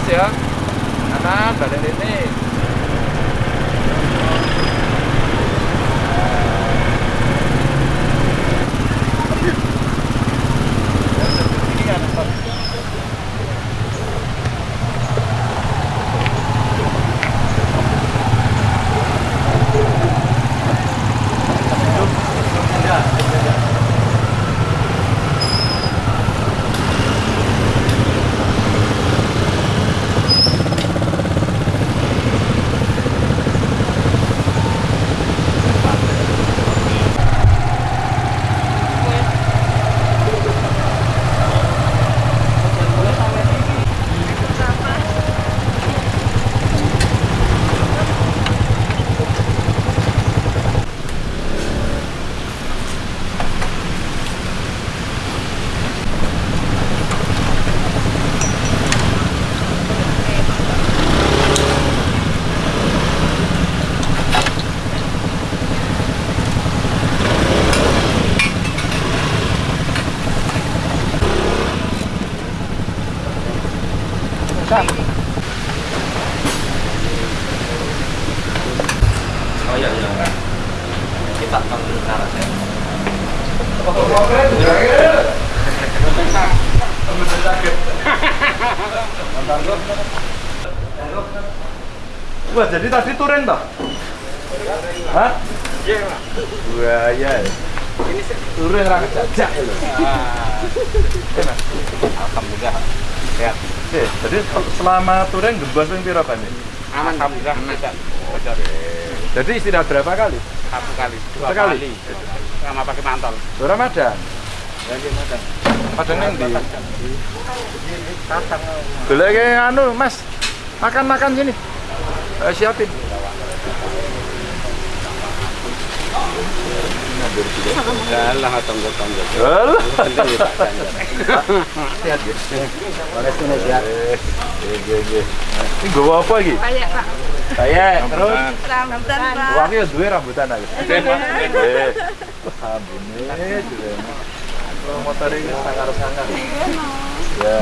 mas ya. Kanan balik ini Oh iya iya. Kita akan cara saya. Wah, jadi tadi touring toh? Hah? Iya. Buaya ya. Ini sih. Touring ra kejajak ya lho. Enak. Alhamdulillah. Sehat. Oke, jadi selama touring gembos ping pira Pak nih? Aman. Alhamdulillah. Tidak. Bocor. Jadi istirahat berapa kali? Satu kali. Dua Sekali? kali. Sama pakai mantol. Ramadan. Ya madam. Padang nang ndi? Golek anu, Mas. Makan-makan sini. Eh, siapin. Alah. Ya Pak Ganjar. Sehat ya. Sehat. Ini nggawa apa iki? Kayak Pak. Kayak terus Rambutan Pak. Wangi ya duwe rambutan aku. Oke, Pak. Eh. Ambune duwe. Kalau motor ini sangar-sangar. Ya.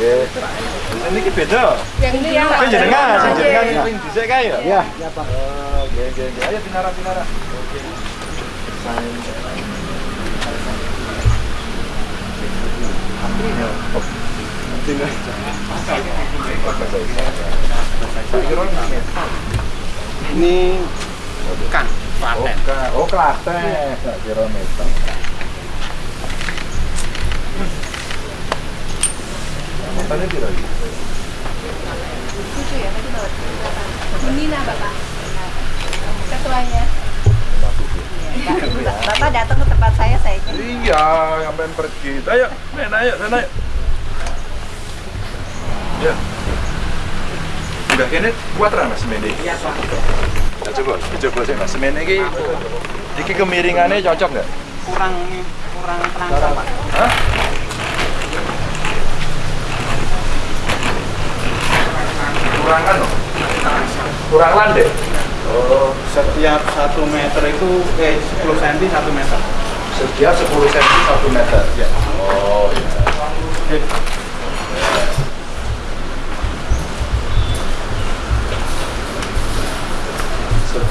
Nggih. Ini ki beda. Yang ini ya Pak. Sing jenengan, sing jenengan Iya. sing dhisik kae ya? Iya, iya Pak. Oh, nggih, nggih, nggih. Ayo pinara-pinara. Oke. Ini kan Oh, Klaten. ka- oh Klaten, kira. Motornya? Lucu ya, tadi bawa Nina Bapak. Ketuanya. Bapak datang ke tempat saya, saya. Iya, sampean pergi. Ayo, main ayo, sana ayo. Udah kene kuat ra Mas semene? Iya, Pak. Nah, coba, coba sih Mas semene iki iki kemiringannya cocok nggak? Kurang kurang terangsang, Pak. Hah? Kurang kan? Kurang landai. Oh, Setiap 1 meter itu eh 10 cm 1 meter. setiap 10 cm 1 meter. Ya. Oh, iya.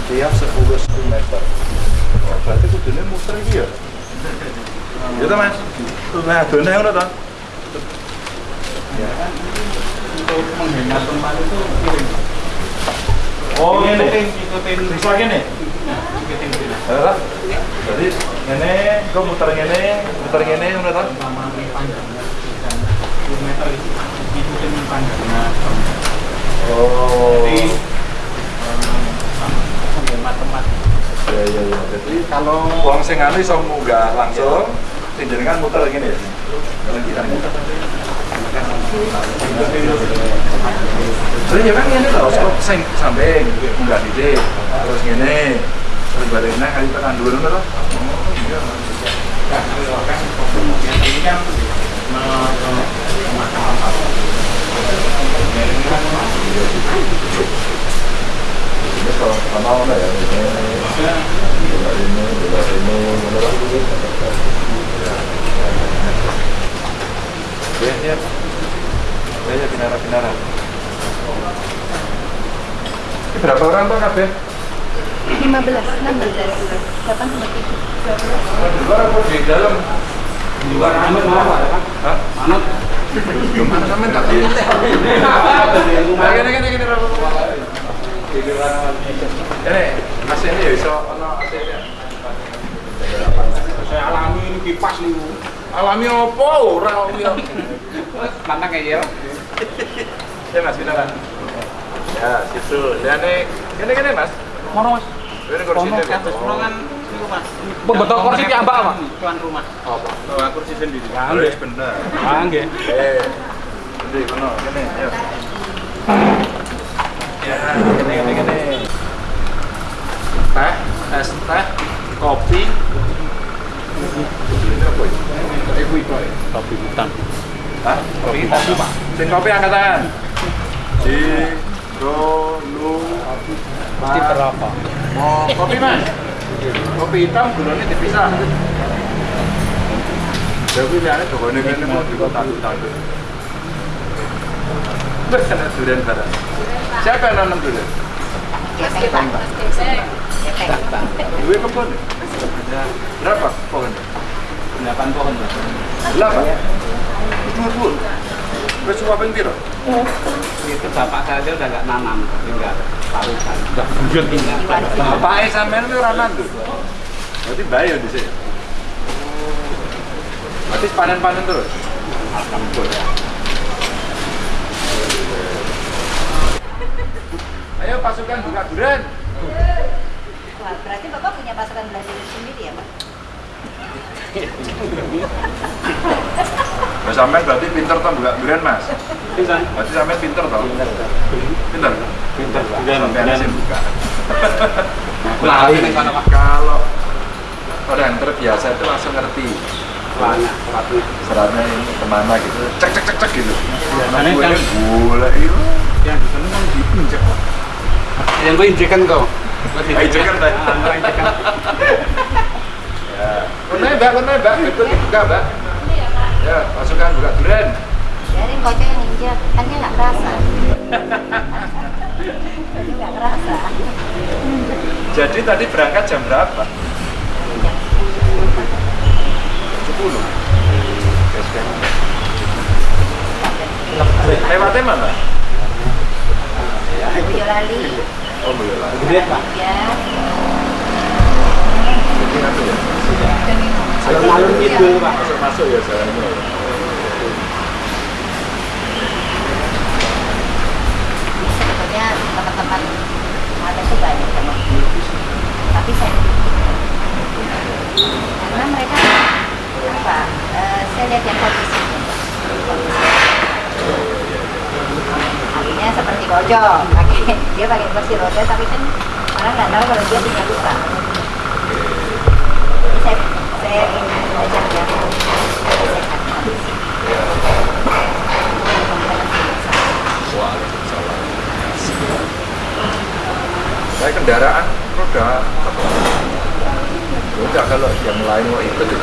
Setiap 10 cm. Oh, berarti muter iki ya. Ya ta, Mas? Nah, done ngono ta? Untuk menghemat tempat itu. Oh, ngene. ikutin ikutin Bisa gini? ikutin sini. Lah, Jadi ngene, kok muter ngene, muter ngene ngono ta? Lama panjangnya sekitar 10 meter itu ikutin panjangnya. Oh. Jadi eh, menghemat tempat. Ya ya ya. Jadi kalau wong sing anu iso munggah langsung, sing jenengan muter ngene ya. Lagi kan. Terus ya kan ngene lho, stop sing samping munggah dhisik. Terus ngene. Terus balik nang kali tekan. Oh iya. Kan ini kan. Ini kalau pertama ono ya. Ini bola ini, bola ini, ngono to. Ya, ya. Ya, ya, pinara-pinara. Ini berapa orang tuh kabeh? 15, 16, 8 sama 7. Di luar apa di dalam? Di luar anut mau apa? Hah? Anut. Gimana sampean tak tahu? Nah, gini gini Ini ini ya iso. Saya alami ini kipas. Alami apa ora alami. Mantap kayak. Ya Mas kita kan. Ya, situ. Dan ini gini gini Mas. Mono mas. Ini kursi ini. ruangan itu mas. Pembetul kursi apa? Tuan rumah. Kursi sendiri. Bener. Ah nggih. Eh. Ini kono gini, ayo. Ya, gini gini gini. Teh, es teh, kopi. Apa ya? Eh. Kopi hutan. Hah? Kopi kopi, Pak. Sing kopi angkat tangan. Di ro lu Mesti berapa? mau kopi mas kopi hitam gulanya dipisah jadi ini pokoknya ini mau di kota tangga bersama durian barang siapa yang nanam Pak. Gepeng. Dua kebun berapa pohonnya? Delapan pohon. Delapan? Dua puluh Wes suapin piro? Itu bapak saya udah nggak nanam, tinggal parutan. Udah bujut ini. Bapaknya sampean itu ora nandur. Berarti bayo di sini. Berarti panen-panen terus. Alhamdulillah. Ayo pasukan buka durian. Wah, berarti Bapak punya pasukan belajar sendiri ya, Pak? Mas sampean berarti pinter toh buka durian, Mas. Bisa. Berarti sampean pinter toh? Pinter. Pinter. Pinter. Sampean sih buka. Ini apa? Kalau orang terbiasa itu langsung ngerti seratnya ini ke mana gitu cek cek cek cek gitu Biasanya Nah, gue kan- ini gula itu Yang di sana kan. Yang gue injekan kau. Ah, injekan, Pak. Ah, gue injekan. ya kau kau nembak betul dibuka mbak ya pasukan buka durian Biarin kocok yang injak, kan dia nggak kerasa. Dia nggak kerasa. jadi tadi berangkat jam berapa? 10 lewatnya mana? Boyolali. oh Boyolali. Ya, ya? Gitu pak. masuk masuk ya jalannya sebetulnya teman-teman ada tuh banyak teman. Tapi saya karena mereka apa? eh, saya. Artinya seperti kojo, pakai dia pakai kursi roda, tapi kan orang nggak tahu kalau dia punya luka. Jadi saya saya ingin belajar sehat. saya kendaraan roda? Ya enggak kalau yang lain mau ikut ya.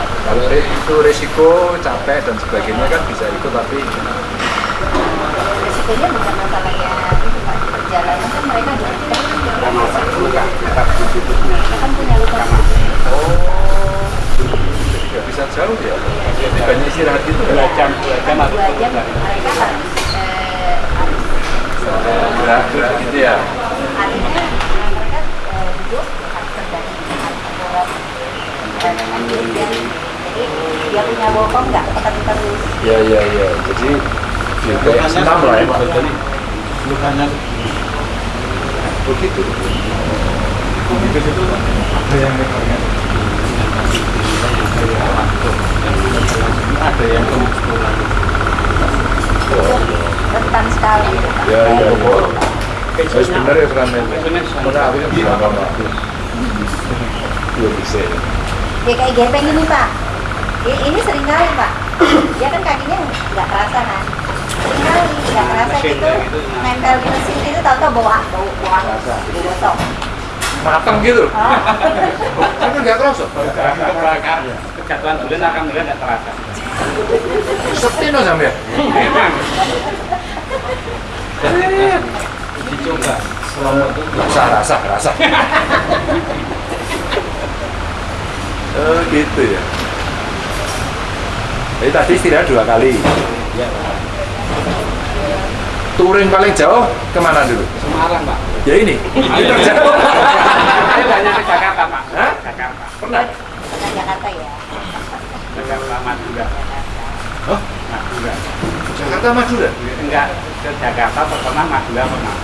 Kalau itu resiko capek dan sebagainya kan bisa ikut tapi Resikonya bukan masalahnya itu Pak, perjalanan kan mereka juga kan situ. kan punya luka oh nggak bisa jauh ya. Banyak istirahat Dua ya. jam, dua jam kan harus dua jam mereka harus eh, harus Gerak gerak gitu ya. artinya eh, mereka eh, duduk harus dan dengan dirinya jadi dia punya bokong nggak tekan terus Ya ya ya. Jadi ya, senam lah ya. Lukanya Begitu. itu situ ada yang ada yang rentan sekali. Ya ya. Wes bener ya Ramen. Mana aku yang bilang sama aku. Iya bisa. ya. ya kayak gepeng ini Pak ini sering kali Pak dia kan kakinya nggak kerasa kan sering kali nggak kerasa Mesin gitu kayak gitu. nempel di mesin itu tau-tau bau bau bau bau gosok Matang gitu. Ah. Tapi nggak kerasa. kejatuhan bulan akan mulai nggak terasa Sepi no sampe. memang Dicoba selama itu Rasa, rasa, rasa. oh gitu ya. Jadi tadi istirahat dua kali. ya. Touring paling jauh ke mana dulu? Semarang Pak. Ya ini. Ini terjauh. Saya banyak ke Jakarta Pak. Hah? Jakarta. Pernah? Karena Jakarta ya. Jakarta Madura. Oh, Madura. Jakarta Madura. Enggak ke Jakarta pernah Madura pernah.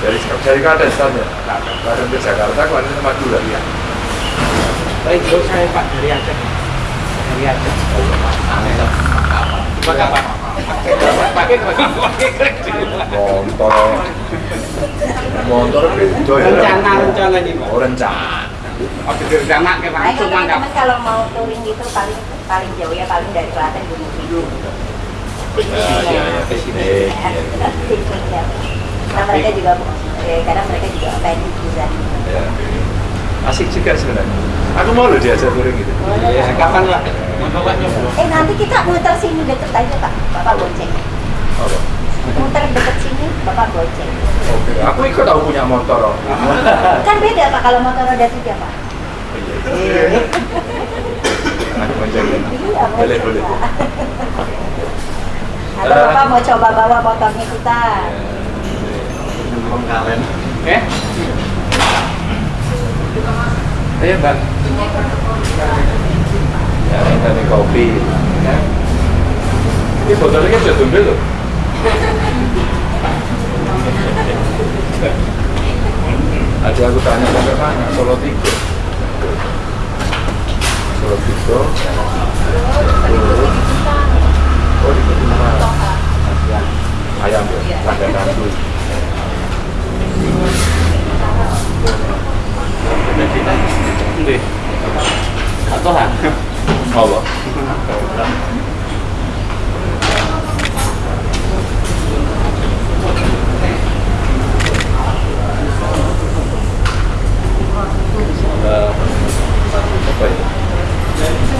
Dari dari Klaten startnya. Klaten ke Jakarta, Klaten ke Madura. Tapi jauh saya Pak dari Aceh. Dari Aceh. Pakai apa? Motor. Motor beda ya. rencana rencana ini Pak. Oh, rencana. Oh, rencana ke Nah, langsung mangkap. teman-teman kalau mau touring gitu paling paling jauh ya paling dari Klaten Gunung Kidul. Ya, ya, ya. Ke sini. Eh, iya, iya. Pikniknya. Karena mereka juga eh, kadang mereka juga pengen liburan. Asik juga sebenarnya. Aku mau loh diajak touring gitu. Ya, kapan Pak? Eh nanti kita muter sini deket aja pak, bapak bonceng. Apa? Muter deket sini, bapak bonceng. Oke. Aku ikut tahu punya motor. Kan beda pak kalau motor roda tiga pak. Aku menjaga. Iya, Boleh, boleh. Atau bapak mau coba bawa motornya kita? Nembong kalian. Eh? Ayo mbak. Ya, ini kopi. Ini botolnya sudah tumbuh loh. Aja aku tanya sampai mana? Solo tiga. Solo tiga. Oh di Kutumar. Ayam ya, langganan dulu. Apa ya?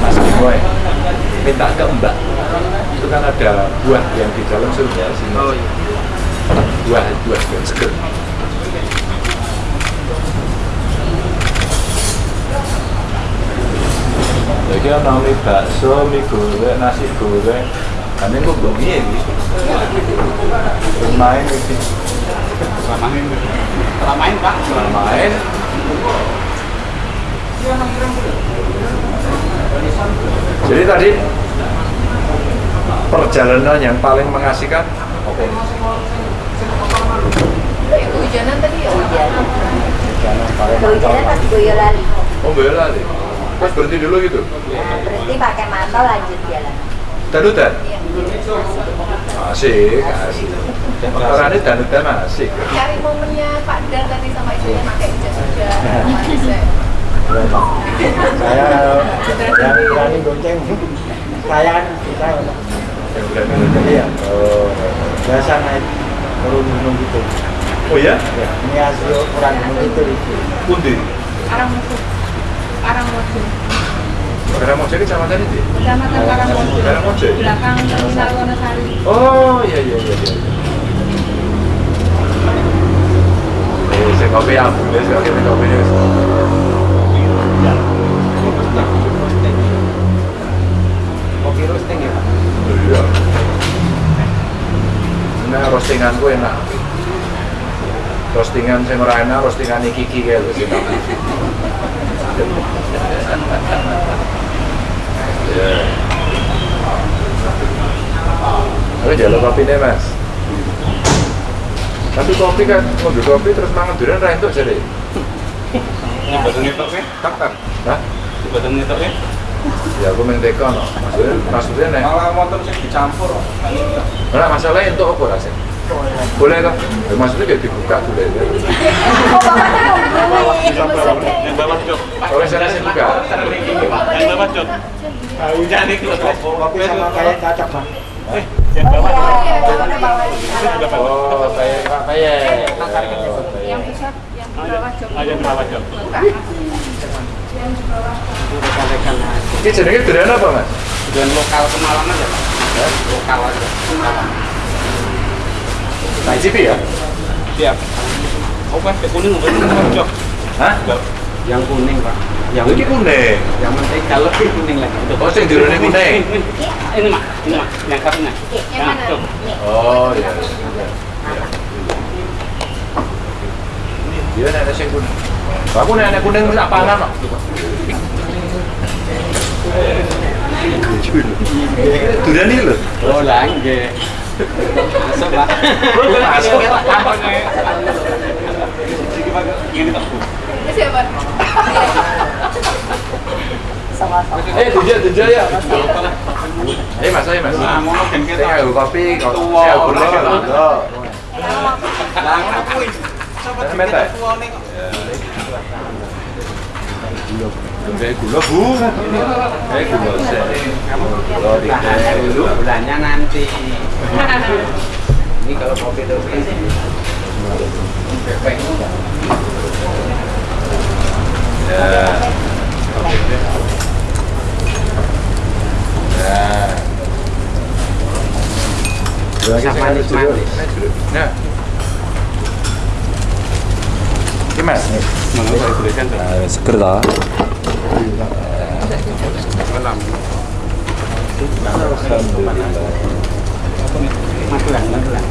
Mas Boy minta ke Mbak. Itu kan ada buah yang di dalam surga sini. Oh iya. buah buah yang seger Jadi ana mie bakso, mie goreng, nasi goreng. Kami kok bengi ya iki. Terus main iki. Selamain. Selamain Pak. Main. Jadi tadi perjalanan yang paling mengasihkan apa? Hujanan tadi ya? Hujan. Perjalanan paling Kehujanan pas Boyolali. Oh bela Terus berhenti dulu gitu. Berhenti pakai mantel lanjut jalan. Danutan? Iya. Asik, asik. Motorannya danutan asik. Cari momennya Pak Dar tadi sama istrinya pakai. Manis ya. saya yang berani gonceng saya kan kita Yang berani jadi ya Oh, biasa naik turun gunung gitu oh ya? ya ini hasil orang gunung itu itu Pundi. Arang musuh. Mau jadi sama tadi deh. Kecamatan Karangmojo. Karangmojo. Belakang Terminal Wonosari. Oh iya iya iya. iya. Eh, saya kopi ya, boleh saya kopi kopi ya. Kopi roasting ya Pak. Iya. Nah, roastinganku enak. Roastingan saya ora enak, roastingan iki iki kayak lho sing enak. Ya. Aku jalan kopi nih mas. Tapi kopi kan, ngambil kopi terus mangan durian ra entuk jadi. Ini ya? Tak tak. Hah? Ini badan ngetok ya? Ya aku main teko no. Maksudnya, maksudnya nih. Malah motor sih dicampur. Nah, masalahnya untuk apa rasanya? Boleh kan? Ya, maksudnya kayak dibuka dulu ya. Yang bawa jok. Oleh sana sih buka. Yang bawa jok. Hujan nih kalau kopi sama kayak cocok bang Yang bawa Oh kayak. Yang yang bawah jok. Ah, yang bawah jok. Yang di bawah. Ini jenenge durian apa, Mas? Dan lokal kemalang aja Pak. Lokal aja. Nah, cipi ya? Siap. Oke, ke kuning apa ini? Cok. Hah? Yang kuning, Pak. Yang Iki kuning. yang penting kalau ini kuning lagi. Itu. Oh, sing dirone kuning. Ini, ini mah, ini mah, yang satunya. Yang mana? Oh, iya. Iya, nek ada sing kuning. Aku nek kuning wis apanan kok. Durian iki lho. Oh, lah, nggih. Masuk, Pak. Masuk. Apa nih? Ini tak. Ini siapa? Sama-sama. Eh, dijak dijak ya. Eh, Mas, ayo Mas. Nah, kan Saya kita. kopi, Tua, saya gula. ora monggo. Lah, ngono kuwi. Sampai mete. Kayak gula, Bu. Kayak gula sih. Gula Tahan dulu, dikit. bulannya nanti. Ini kalau kopi itu Ya. Ya. Banyak manis-manis. Nah. Ini Mas. Tulisan tuh? seger ta Malam. Magelang, Magelang.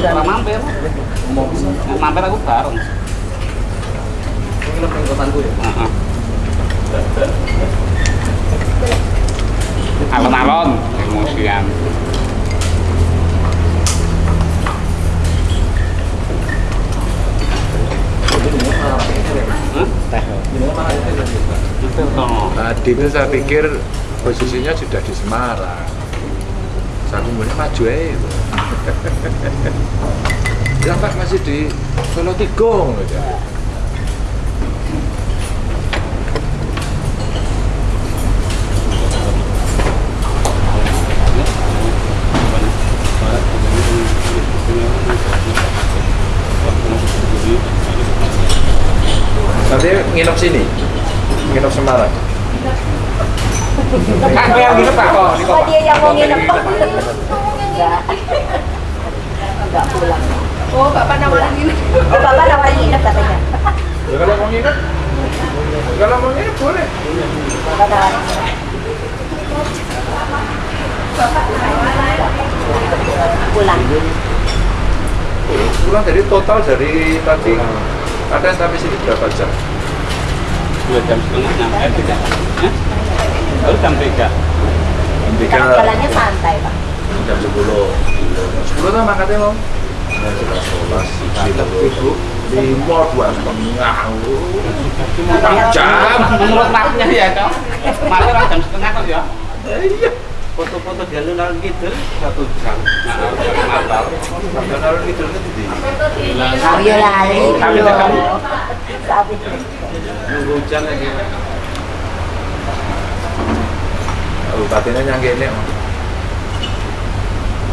Kan mampir. Mau mampir aku bareng. Heeh. Alon-alon emosian. Hmm? Tadi itu saya pikir posisinya sudah di Semarang. Saya kemudian maju aja. Ya Pak masih di Solo Tigong aja. Nanti nginep sini, nginep Semarang. Kan yang gitu Pak kok. Oh, dia yang mau nginep. Enggak. Enggak pulang. Oh, Bapak nawarin ini. Oh, Bapak nawarin nginep katanya. Ya kalau mau nginep, kalau mau nginep boleh. Bapak nawarin nginep. Pulang. Pulang dari total dari tadi ada sampai sini berapa jam? Dua jam setengah nyampe. Tiga. Baru jam tiga. Jam Karena jalannya santai, Pak. jam sepuluh. Sepuluh tuh mangkatnya mau? Sebelas, dua setengah. Jam. Menurut mapnya ya, Cok. Malah orang jam setengah kok ya. Iya. Foto-foto di alun-alun gitu satu jam. Itu di Nunggu hujan lagi. Kabupatennya yang gini.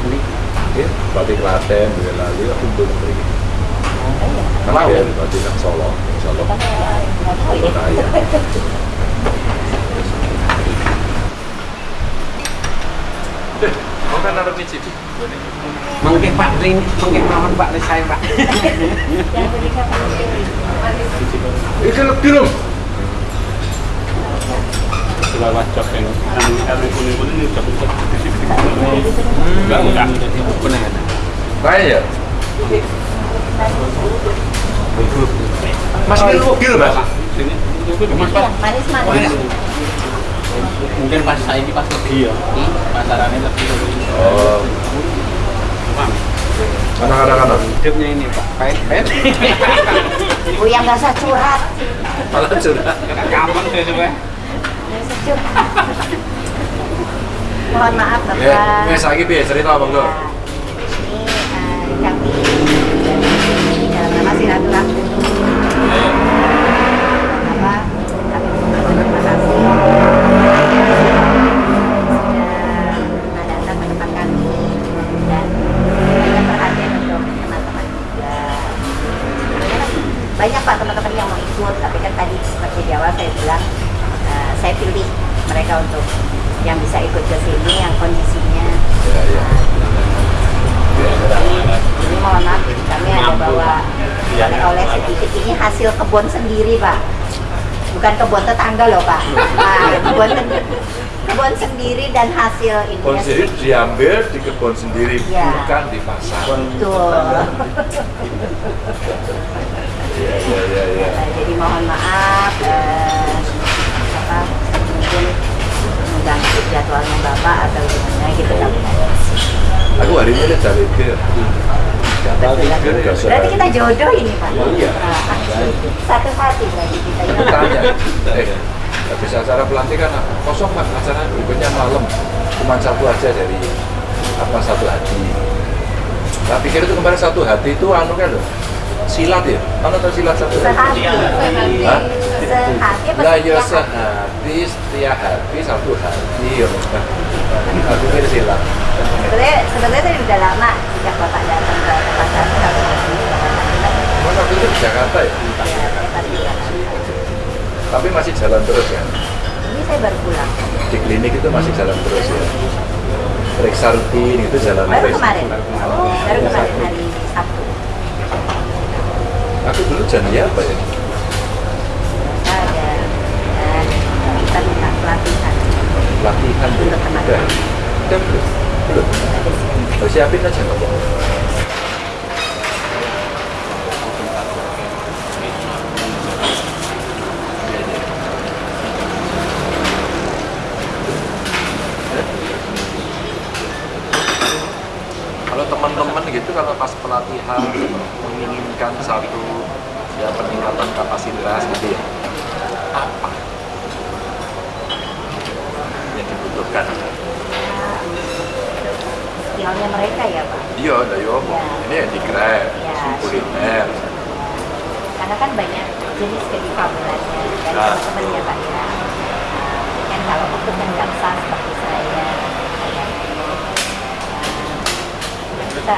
Ini Bupati Klaten, Boyolali, aku belum pergi. Kan dia Bupati nang Solo, Solo. Kaya. Mau kan naruh micip? Mungkin Pak Rin, mungkin mawon Pak Rin saya Pak. Itu lebih loh. Sudah wajib yang kuning kuning ini di sini. Enggak. Kaya ya? Mas ini mas? Mungkin pas saya ini pas pergi ya, pasarannya lebih Oh, anak-anak anak. Hidupnya ini Pak. Pahit-pahit. Bu yang nggak usah curhat. Malah curhat. Kapan saya coba? Mohon maaf Ya, Bapak. wes lagi piye cerita apa enggak? Ini eh, kami dalam nama silaturahmi. Di awal saya bilang eh, saya pilih mereka untuk yang bisa ikut ke sini yang kondisinya Ya, ya. Ini mohon maaf, kami ada bawa oleh-oleh sedikit. Ini hasil kebun sendiri, Pak. Bukan kebun tetangga loh, Pak. Nah, kebun kebun sendiri dan hasil ini. Kebun sendiri diambil di kebun sendiri, Ya. bukan di pasar. Betul. Iya, iya, iya, iya. Jadi mohon maaf eh, apa mungkin mengganggu jadwalnya Bapak atau gimana gitu tapi Aku hari ini lihat dari ke Berarti kita jodoh ini Pak. Iya. Nah, satu hati berarti kita tanya, eh, habis acara pelantikan kosong pak. Acara berikutnya malam. Cuma satu aja dari apa satu hati. Nah pikir itu kemarin satu hati itu anu kan loh silat ya, anu tahu silat satu hati? Sehati. Hah? Sehati apa Lah ya setiap hati? sehati, setia hati, satu hati ya. Aku kira silat. Sebenarnya sebenarnya saya udah lama sejak Bapak datang ke tempat saya. Mas waktu itu di Jakarta ya, Ya, saya baru pulang. tapi masih jalan terus ya. Ini saya baru pulang. Di klinik itu masih jalan terus ya. Periksa rutin itu jalan Baru terus. kemarin. Baru kemarin hari. Aku dulu janji apa ya? ada eh, kita minta pelatihan Latihan tuh. Untuk teman. Udah. Udah belum? Belum. Oh, siapin aja nggak apa-apa. Kalau teman-teman gitu kalau pelatihan menginginkan satu ya peningkatan kapasitas gitu ya. Apa? Yang dibutuhkan. Skillnya mereka ya Pak? Iya lah yo Ya. ini yang di grab Ya. kuliner. Karena kan banyak jenis kedifabelannya dan Nah. teman-temannya Pak ya. Kan kalau untuk yang seperti saya eh, kita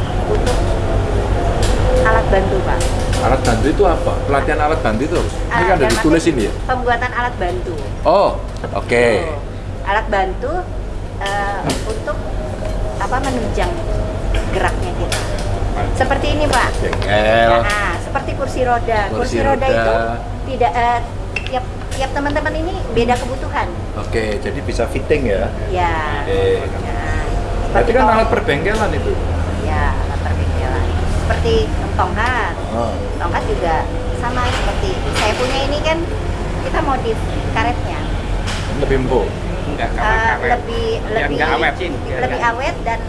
untuk alat bantu pak alat bantu itu apa pelatihan alat bantu itu ini kan Ah, ada ditulis ini ya pembuatan alat bantu oh oke Tuh. alat bantu eh, untuk apa menunjang geraknya kita seperti ini pak jengkel Nah, seperti kursi roda. Kursi Kursi, roda, roda. itu tidak eh, tiap tiap teman-teman ini beda kebutuhan. oke jadi bisa fitting ya Ya. oke Nah, berarti kan alat perbengkelan itu Ya. Seperti tongkat. oh. Tongkat juga sama seperti saya punya ini kan kita modif karetnya. lebih empuk Enggak Eh, karet-karet. lebih Biar lebih awet, lebih awet dan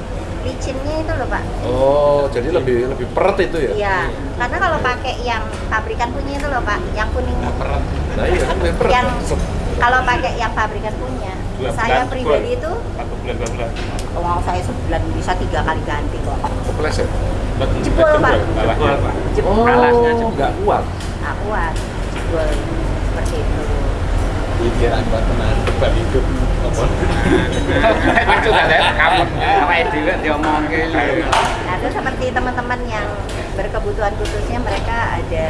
licinnya itu loh pak. oh jadi lebih lebih peret itu ya Iya, karena kalau pakai yang pabrikan punya itu loh pak, yang kuning Nggak peret. nah iya kan lebih peret yang kalau pakai yang pabrikan punya Dua saya bulan, pribadi full. itu Satu bulan dua bulan. uang saya sebulan bisa tiga kali ganti kok keples ya Jebol, Pak. Bawahnya, Pak. jebol. Alasnya oh jebol. nggak kuat. Nah, kuat. Jebol. Seperti itu. Pikiran buat teman depan hidup. Apa? Lucu kan ya? Kamu. Apa itu kan diomong ke nah itu seperti teman-teman yang berkebutuhan khususnya mereka ada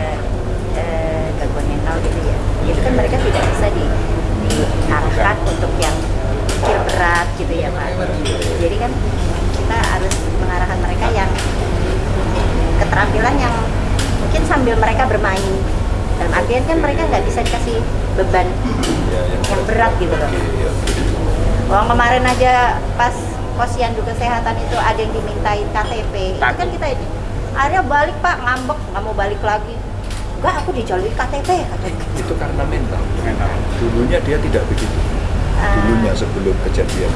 eh, gangguan mental gitu ya. Itu kan mereka tidak bisa di diarahkan untuk yang kecil berat gitu ya pak. Jadi kan kita harus mengarahkan mereka yang keterampilan yang mungkin sambil mereka bermain dalam artian kan mereka nggak bisa dikasih beban ya, yang, yang berat gitu loh Iya. Orang kemarin aja pas posyandu kesehatan itu ada yang dimintain KTP, itu kan kita ini. Akhirnya balik pak ngambek nggak mau balik lagi. Enggak aku dijolimi KTP katanya. itu karena mental Mental. dulunya dia tidak begitu Ah, dulunya sebelum kejadian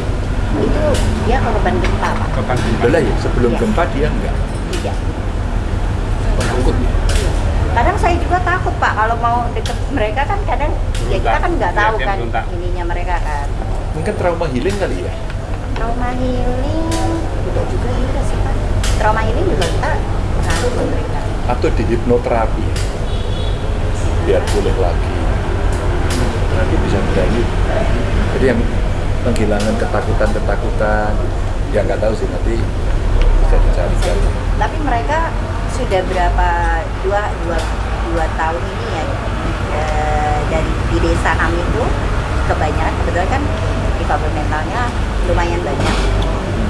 itu dia korban gempa pak. Beban Belah ya sebelum Iya. gempa dia enggak Iya. Takut? Ya Kadang saya juga takut pak kalau mau deket mereka kan kadang ya kita kan nggak tahu kan ininya mereka kan. mungkin trauma healing kali ya? Trauma healing tidak juga juga sih Pak. Trauma ini juga kita pengaruh ke mereka. atau di hipnoterapi biar pulih lagi. Nanti bisa berani. Jadi yang penghilangan ketakutan-ketakutan ya nggak tahu sih nanti bisa dicarikan Tapi mereka sudah berapa dua dua dua tahun ini ya eh, dari di desa kami itu kebanyakan kebetulan kan difabel mentalnya lumayan banyak.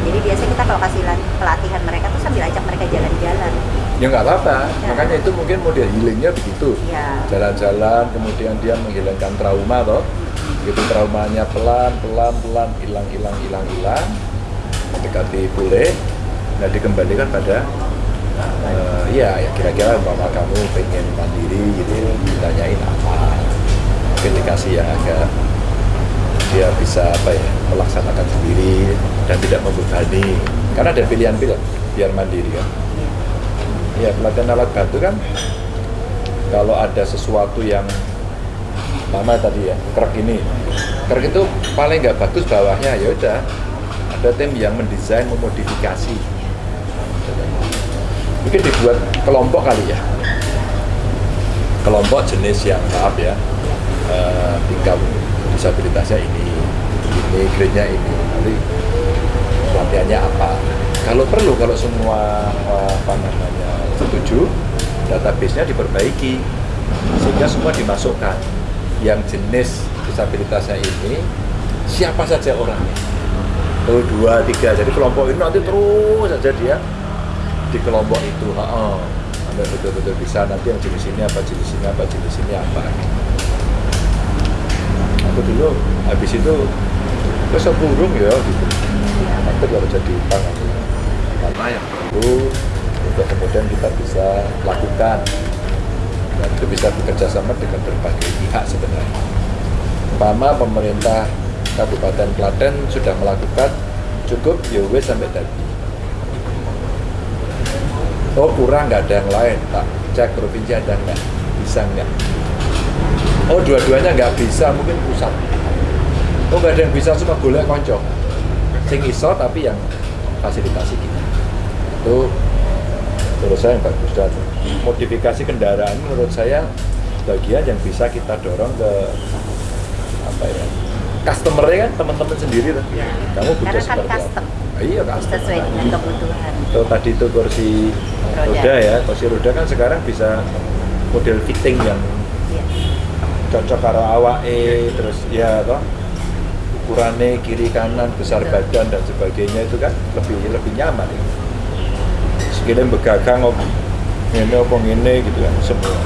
Jadi biasanya kita kalau kasih pelatihan mereka tuh sambil ajak mereka jalan-jalan. ya nggak apa-apa Ya. makanya itu mungkin model healingnya begitu Ya. jalan-jalan kemudian dia menghilangkan trauma toh gitu traumanya pelan pelan pelan hilang hilang hilang hilang mendekati pulih nah dikembalikan pada eh, ya ya kira-kira umpama kamu pengen mandiri gitu ditanyain apa mungkin dikasih yang agak dia bisa apa ya melaksanakan sendiri dan tidak membebani. Karena ada pilihan-pilihan biar mandiri kan? Ya pelatihan alat bantu kan kalau ada sesuatu yang lama tadi ya krek ini krek itu paling nggak bagus bawahnya ya udah. Ada tim yang mendesain memodifikasi mungkin dibuat kelompok kali ya. Kelompok jenis yang maaf ya eh, tingkat disabilitasnya ini ini grade-nya ini. Nanti pelatihannya apa? Kalau perlu kalau semua eh, apa namanya setuju database-nya diperbaiki sehingga semua dimasukkan. Yang jenis disabilitasnya ini siapa saja orangnya? Oh dua tiga. Jadi kelompok ini nanti terus saja dia di kelompok itu. Ha sampai betul-betul bisa nanti yang jenis ini apa jenis ini apa jenis ini apa. Aku dulu habis itu besok burung ya? Gitu. Nanti kalau jadi utang aku. Karena yang perlu untuk kemudian kita bisa lakukan. Dan itu bisa bekerja sama dengan berbagai pihak sebenarnya. Umpama pemerintah Kabupaten Klaten sudah melakukan cukup ya wes sampai tadi oh kurang nggak ada yang lain. Tak cek provinsi ada nggak? Bisa nggak? Oh dua-duanya nggak bisa mungkin pusat. Oh nggak ada yang bisa cuma golek konco. Sing iso tapi yang fasilitasi kita. Itu menurut saya yang bagus dan modifikasi kendaraan menurut saya bagian yang bisa kita dorong ke apa ya customernya kan teman-teman sendiri kan kamu butuh kan seperti custom. apa iya custom Sesuai dengan kebutuhan. Tuh, tadi itu kursi Roda. roda ya kursi roda kan sekarang bisa model fitting yang Iya. cocok karo awake terus ya toh ukurannya kiri kanan besar Betul. badan dan sebagainya itu kan lebih lebih nyaman ya. sekiranya begagang kok ini apa ini gitu kan semua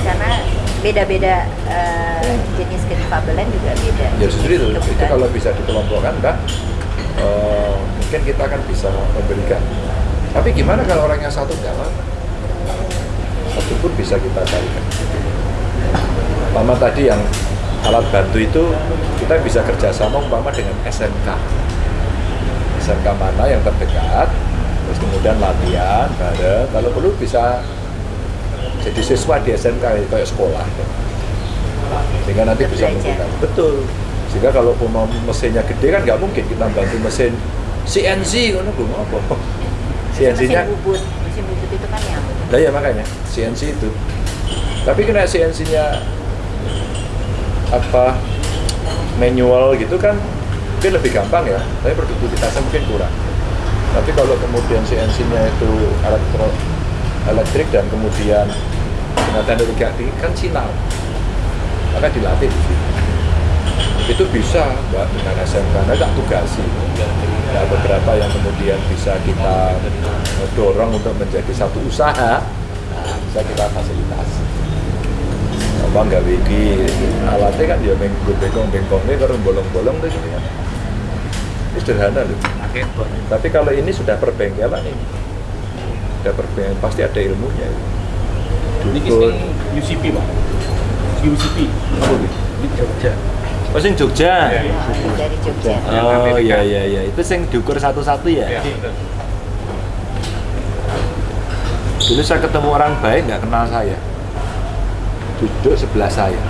Karena beda-beda eh, jenis kedifabelan juga beda. ya justru itu itu kalau bisa dikelompokkan mbak eh, mungkin kita akan bisa memberikan. Tapi gimana kalau orangnya satu nggak apa satu pun bisa kita carikan. Umpama tadi yang alat bantu itu kita bisa kerjasama umpama dengan SMK SMK mana yang terdekat terus kemudian latihan bareng. Kalau perlu bisa jadi siswa di SMK kayak sekolah. Sehingga nanti bisa menggunakan betul sehingga kalau mesinnya gede kan nggak mungkin kita bantu mesin CNC kan belum apa CNC-nya mesin bubut, mesin bubut itu kan yang lah ya makanya CNC itu. Tapi kena CNC-nya apa manual gitu kan mungkin lebih gampang ya. Tapi produktivitasnya mungkin kurang. Tapi kalau kemudian CNC-nya itu elektro elektrik dan kemudian dengan teknologi kan sinar. Maka dilatih di situ itu bisa mbak dengan SMK nah tak tugasi nah, beberapa yang kemudian bisa kita dorong untuk menjadi satu usaha nah, bisa kita fasilitasi apa nggak wiki alatnya kan ya menggo bengkong bengkongnya kalau bolong-bolong tuh gitu kan ini sederhana loh tapi kalau ini sudah perbengkelan ini sudah perbengkelan pasti ada ilmunya Ini Dukun. sing UCP, Pak. UCP. Apa gitu? Di Jogja. Oh, sing Jogja. Iya. dari Jogja. Oh iya iya iya, itu sing diukur satu-satu ya. Iya, betul. Dulu saya ketemu orang baik nggak kenal saya. Duduk sebelah saya.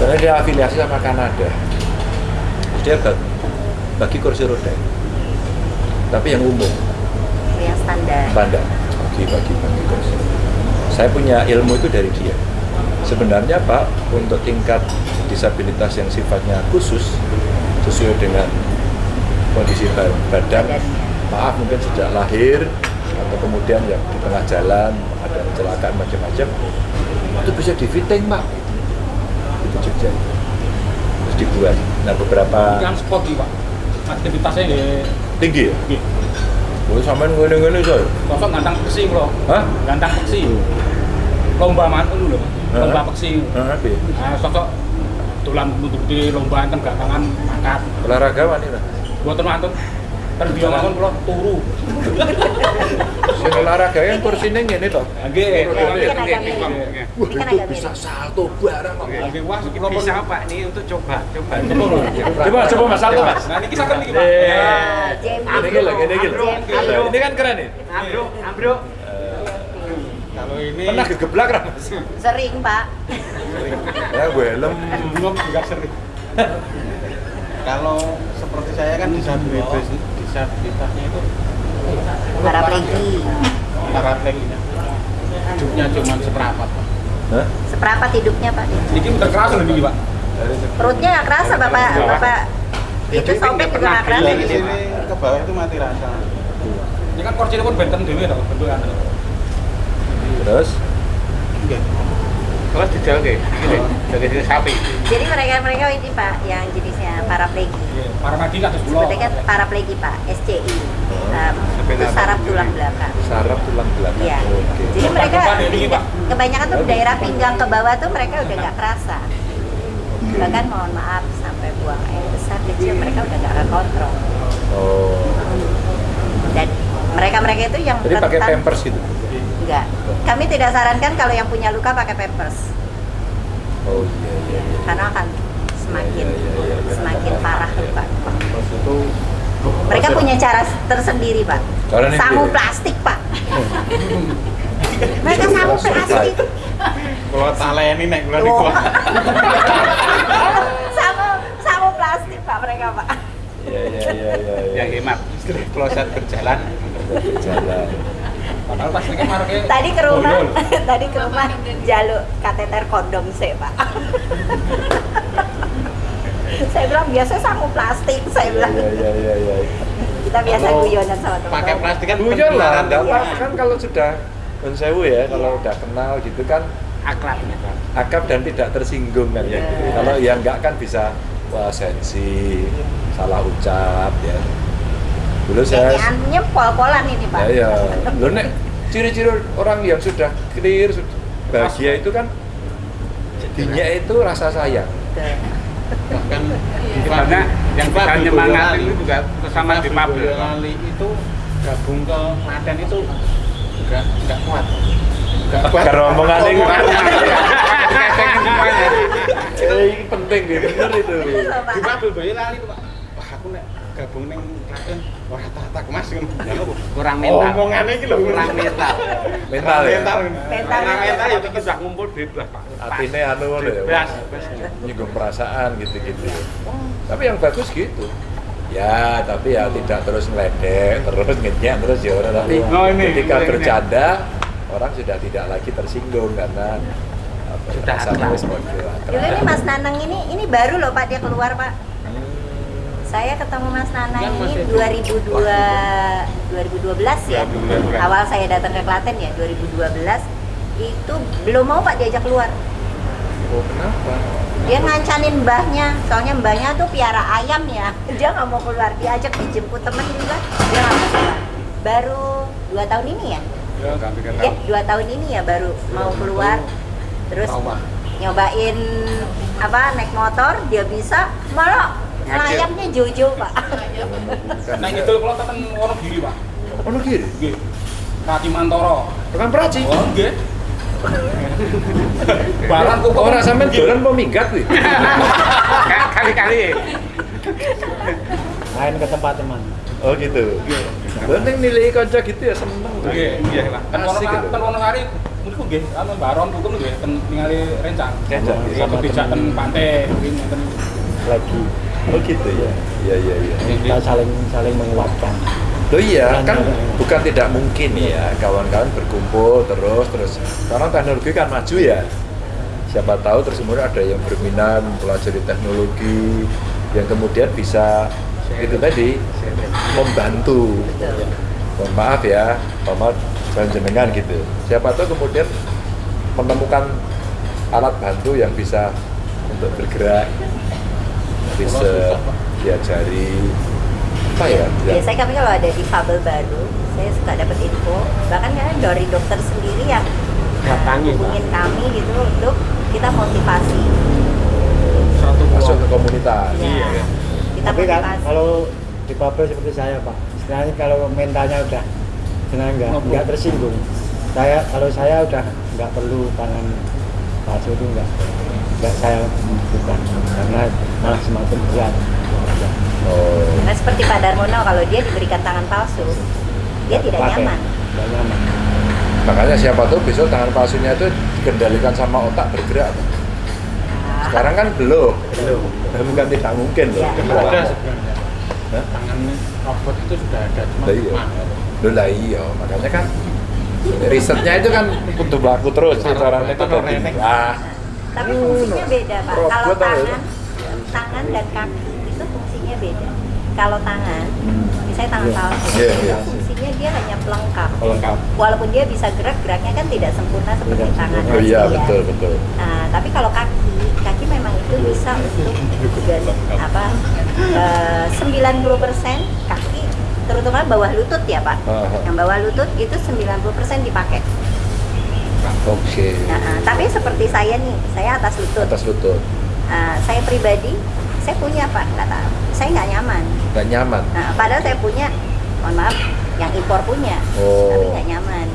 Karena dia afiliasi sama Kanada. Terus dia bagi, bagi kursi roda. Tapi yang umum, yang standar. standar. Bagi bagi bagi terus. Saya punya ilmu itu dari dia. Sebenarnya Pak, untuk tingkat disabilitas yang sifatnya khusus sesuai dengan kondisi ba- badan, maaf mungkin sejak lahir atau kemudian yang di tengah jalan ada kecelakaan macam-macam itu bisa di fitting Pak. Itu Jogja. Terus dibuat. Nah beberapa spot iki, Pak. Aktivitasnya nggih tinggi ya. nggih. Boleh sampean ngene-ngene coy. Sosok gantang peksi kula. Hah? Gantang peksi. Lomba mantu lho. Heeh. Lomba peksi. Ya? Nah, sosok dolan nutupi lomba enten gantangan angkat. Olahragawan ini lah. Mboten mantun. Mawon kula turu. Sing olahraga yang kursinya ngene toh. Nggih, kan kan bisa salto barang kok. Nggih, wah kula bisa Pak ini untuk coba, coba. Coba coba Mas salto Mas. Nah, niki saged niki, Pak. Jem Ini gila, ini Ini kan keren nih. Ambruk, ambruk. Kalau ini Pernah gegeblak kan Mas? Sering, Pak. Ya gue helm. Belum juga sering. kalau seperti saya kan disabilitas disabilitasnya itu Paraplegi. paraplegia. Hidupnya cuma seperempat. Pak. Hah? Seperempat hidupnya, Pak. Niki udah keras lho niki, Pak. Perutnya nggak kerasa, Bapak. Bapak itu sobek juga nggak kerasa. Ke bawah itu mati rasa. Ini kan kursi pun benten dhewe to, bentukan. Terus Kalau di jalan kayak gini, dari sini sapi. Jadi mereka-mereka ini, Pak, yang jenisnya paraplegi. Nggih, Paramadi kados kula. Sebetulnya kan paraplegi, Pak, SCI. Um, itu saraf tulang belakang. saraf tulang belakang. Iya. Oke. Jadi mereka Pak. kebanyakan tuh daerah pinggang ke bawah tuh mereka udah nggak kerasa. Bahkan mohon maaf sampai buang air besar kecil mereka udah nggak kontrol. Oh. Dan mereka-mereka itu yang Jadi pakai pampers gitu. Enggak. Kami tidak sarankan kalau yang punya luka pakai pampers Oh iya iya. iya. karena akan semakin Iya, iya, iya, iya. semakin parah luka. Terus itu Mereka punya cara tersendiri, Pak. Cara ini Sangu dia. plastik, Pak. mereka sangu plastik. Kalau tale ini naik bulan di Oh. kuat. sangu sangu plastik, Pak mereka, Pak. Iya iya iya iya. iya. Yang hemat. Kalau saat berjalan, Jalan. Padahal pas niki marke Tadi ke rumah, tadi ke rumah jaluk kateter kondom sih, Pak. saya bilang biasa sangu plastik, saya Iya bilang. iya iya iya. iya. Kita biasa guyonan sama teman. pakai plastik kan Guyon lah, enggak apa kan kalau sudah non sewu ya, kalau udah kenal gitu kan Akrab ya, Pak. akap dan tidak tersinggung kan ya. Iya. Kalau yang enggak kan bisa wah sensi, salah ucap ya. Dulu saya Nyanyiannya pol-polan ini, Pak. ya ya. Lo nek ciri-ciri orang yang sudah clear, sudah bahagia itu kan jadinya itu rasa sayang. Bahkan Karena yang nyemangatin Boyolali. itu juga bersama di. Boyolali itu gabung ke Klaten itu enggak enggak kuat. Enggak kuat. Karena omongannya Iya. ini penting bener itu. Di Fabri Boyolali itu, Pak. Wah, aku nek gabung ning Klaten ora tak Mas ngono. Ya? Kurang mental. Omongannya iki lho Kurang mental. Mental ya. Mental. Mental. Karena mental ya kita sudah ngumpul bebas Pak. Atine anu ngono ya. Bebas. Nyinggung perasaan gitu-gitu. Tapi yang bagus gitu. Ya, tapi ya tidak terus ngeledek, terus ngenyek terus ya orang. Tapi Oh, ini, ketika bercanda orang sudah tidak lagi tersinggung karena apa, ya, Sudah. Dulu ini Mas Nanang ini ini baru loh Pak dia keluar Pak. Saya ketemu Mas Yang ini masih- 2002 2012 ya. 2012. Awal saya datang ke Klaten ya 2012 itu belum mau Pak diajak keluar. Oh, kenapa? Dia ngancanin mbahnya, soalnya mbahnya tuh piara ayam ya. Dia nggak mau keluar, diajak dijemput temen juga, dia nggak mau keluar. Baru dua tahun ini ya? Ya. Ya, dua tahun ini ya baru mau keluar. Terus nyobain apa naik motor dia bisa malah layaknya jojo pak Nah, gitu kalau tekan Wonogiri, Pak. Ono kiri. Nggih. Rati Mantoro. Bukan praci. Oh, nggih. Barang kok Orang sampean dolan mau minggat kuwi. Kali-kali. main ke tempat teman Oh gitu. Penting nilai kanca gitu ya seneng. Nggih, iya Wonosari, gitu. ten Wonosari niku nggih, anu baron hukum nggih ten ningali rencang. Rencang, ten temen. pantai mungkin lagi Oh gitu ya. Iya iya iya. kita saling saling menguatkan Loh iya, kan bukan tidak mungkin ya kawan-kawan berkumpul terus terus karena teknologi kan maju ya. Siapa tahu terus kemudian ada yang berminat mempelajari teknologi yang kemudian bisa itu tadi membantu. Mohon maaf ya, jangan jenengan gitu. Siapa tahu kemudian menemukan alat bantu yang bisa untuk bergerak, bisa diajari apa ya? Biasanya kami kalau ada di fabel baru, saya suka dapat info. Bahkan kadang dari dokter sendiri yang uh, Datangi, Pak. hubungin kami gitu untuk kita motivasi. Satu masuk ke komunitas. Ya, kita Tapi kan motivasi. kalau di pabrik seperti saya Pak, istilahnya kalau mentalnya udah senang nggak nggak tersinggung. Saya kalau saya udah nggak perlu tangan palsu itu nggak nggak saya bukan karena malah semakin berat. Oh. Nah, seperti Pak Darmono kalau dia diberikan tangan palsu, dia tidak Pakai. nyaman. Nyaman. Makanya siapa tahu besok tangan palsunya itu dikendalikan sama otak bergerak. Nah, Sekarang kan belum. Belum. Bukan tidak mungkin loh. Sudah ada sebenarnya. Hah? Tangan robot itu sudah ada, cuma Lah iya. Loh lah iya, makanya kan risetnya itu kan untuk berlaku terus caranya itu. Ah, Tapi fungsinya beda, Pak. Kalau ya? tangan, tangan dan kaki itu fungsinya beda. Kalau tangan, misalnya tangan palsu, itu iya. fungsinya dia hanya pelengkap. Pelengkap. Walaupun dia bisa gerak, geraknya kan tidak sempurna seperti Tidak tangan. oh iya ya. betul betul. Nah, tapi kalau kaki, kaki memang itu bisa untuk dan apa eh, 90% kaki terutama bawah lutut ya Pak. Yang bawah lutut itu 90% dipakai. Oke. Nah, tapi seperti saya nih, saya atas lutut. Atas lutut, Nah, saya pribadi, saya punya Pak, nggak tahu. Saya nggak nyaman. nggak nyaman. Nah, padahal saya punya, mohon maaf, yang impor punya, Oh. tapi nggak nyaman.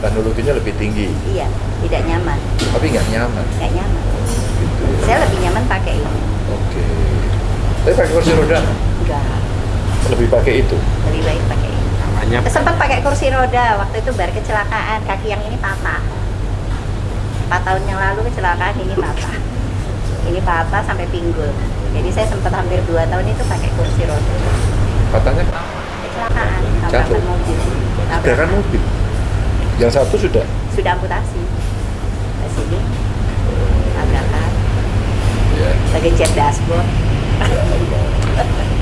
Teknologinya lebih tinggi, Iya, tidak nyaman, tapi nggak nyaman. nggak nyaman. Gitu. ya. Saya lebih nyaman pakai ini. Oke. Tapi pakai kursi roda Enggak, lebih pakai itu. lebih baik pakai ini. Namanya Sempat pakai kursi roda waktu itu baru kecelakaan kaki yang ini patah. Empat tahun yang lalu kecelakaan ini patah. Ini patah sampai pinggul. Jadi saya sempat hampir dua tahun itu pakai kursi roda. Katanya Kecelakaan Jatuh. tabrakan mobil. Tabrakan. mobil. Yang satu sudah. Sudah amputasi. Ke sini tabrakan. Ya. Sebagai jet dashboard.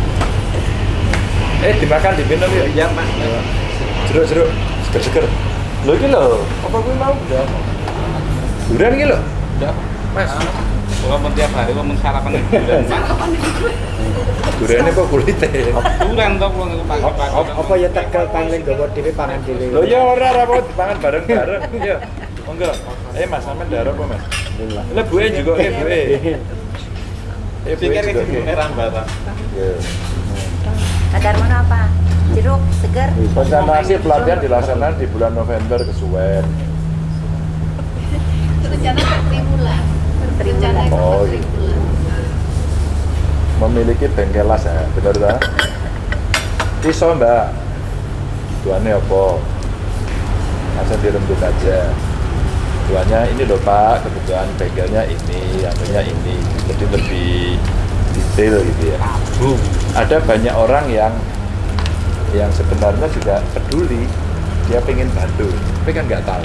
Eh dimakan diminum yuk. Iya Pak. Jeruk jeruk seger seger. Lo ini lo, apa gue mau? Udah, Durian ini lo, udah. mas. Walaupun tiap hari walaupun sarapan durian. Duriannya kok kulitnya? Durian toh wong pagi-pagi. Apa ya tegal pangling gawa dhewe pangan dhewe. Lo ya ora ora mau dipangan bareng bareng. Ya. Monggo. Eh mas sampean darah apa mas? Alhamdulillah. Lah bue juga eh bue. Eh Pikir juga. iki heran barang. Ya. Kadar mana apa? Jeruk, segar. Konsentrasi pelatihan dilaksanakan di bulan November kesuwen. Rencana per tribulan. Tribulan. Rencana Oh, per tribulan. Memiliki bengkel las ya, bener tak? Iso mbak. Tuannya apa? Masa dirembuk aja. Tuannya ini loh pak, kebutuhan bengkelnya ini, anunya ini. Jadi lebih detail gitu ya. Ada banyak orang yang yang sebenarnya juga peduli, dia pengen bantu, tapi kan nggak tahu.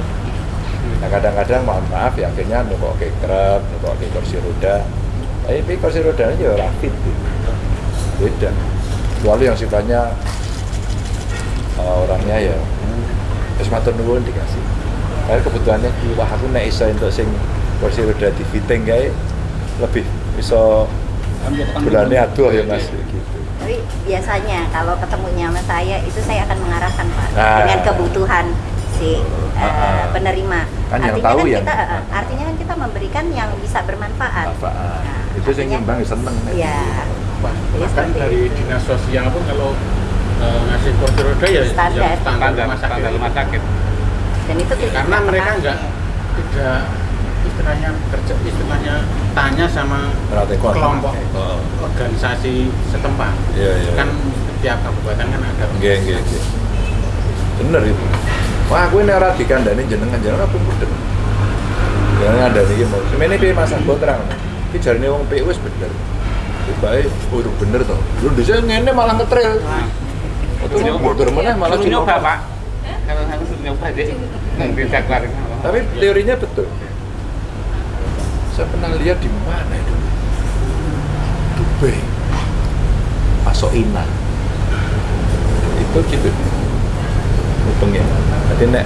Nah kadang-kadang mohon maaf ya akhirnya nukok ke kerap, nukok ke kursi roda. Tapi kursi rodanya ya rapid gitu. Beda. Kecuali yang sifatnya eh, orangnya ya terus matur nuwun dikasih. Karena kebutuhannya wah aku nek iso untuk sing kursi roda di fitting kae lebih iso bulannya aduh ya Mas gitu. Tapi biasanya kalau ketemunya sama saya itu saya akan mengarahkan Pak Nah. dengan kebutuhan si eh, Ah. penerima. Kan yang artinya tahu kan yang- kita eh, artinya kan kita memberikan yang bisa bermanfaat. Apaan? Nah, Itu artinya- nyumbang seneng. Iya. Bahkan dari dinas sosial pun kalau eh, ngasih kursi roda ya Standar. yang standar Standar rumah sakit. standar rumah sakit. Dan itu tidak Karena mereka enggak tidak istilahnya kerja istilahnya tanya sama Perhatikan. kelompok Oh. organisasi setempat. Iya, iya. Kan setiap kabupaten kan ada. Nggih, nggih, nggih. Bener itu. Wah, aku ini ora dikandani jenengan jenengan apa mudeng. Jenengan ada iki mau. Semene piye Mas Anggo terang. Iki jarine wong PU wis bener. Bae urung bener to. Lu dhisik ngene malah ngetril. Itu mundur mana malah nyoba. Pak. Kalau aku suruh nyoba deh. Nanti. Tapi teorinya betul. Saya pernah lihat di mana itu? Dubai. Masuk Ina. Itu gitu. Mutungnya. Nanti nek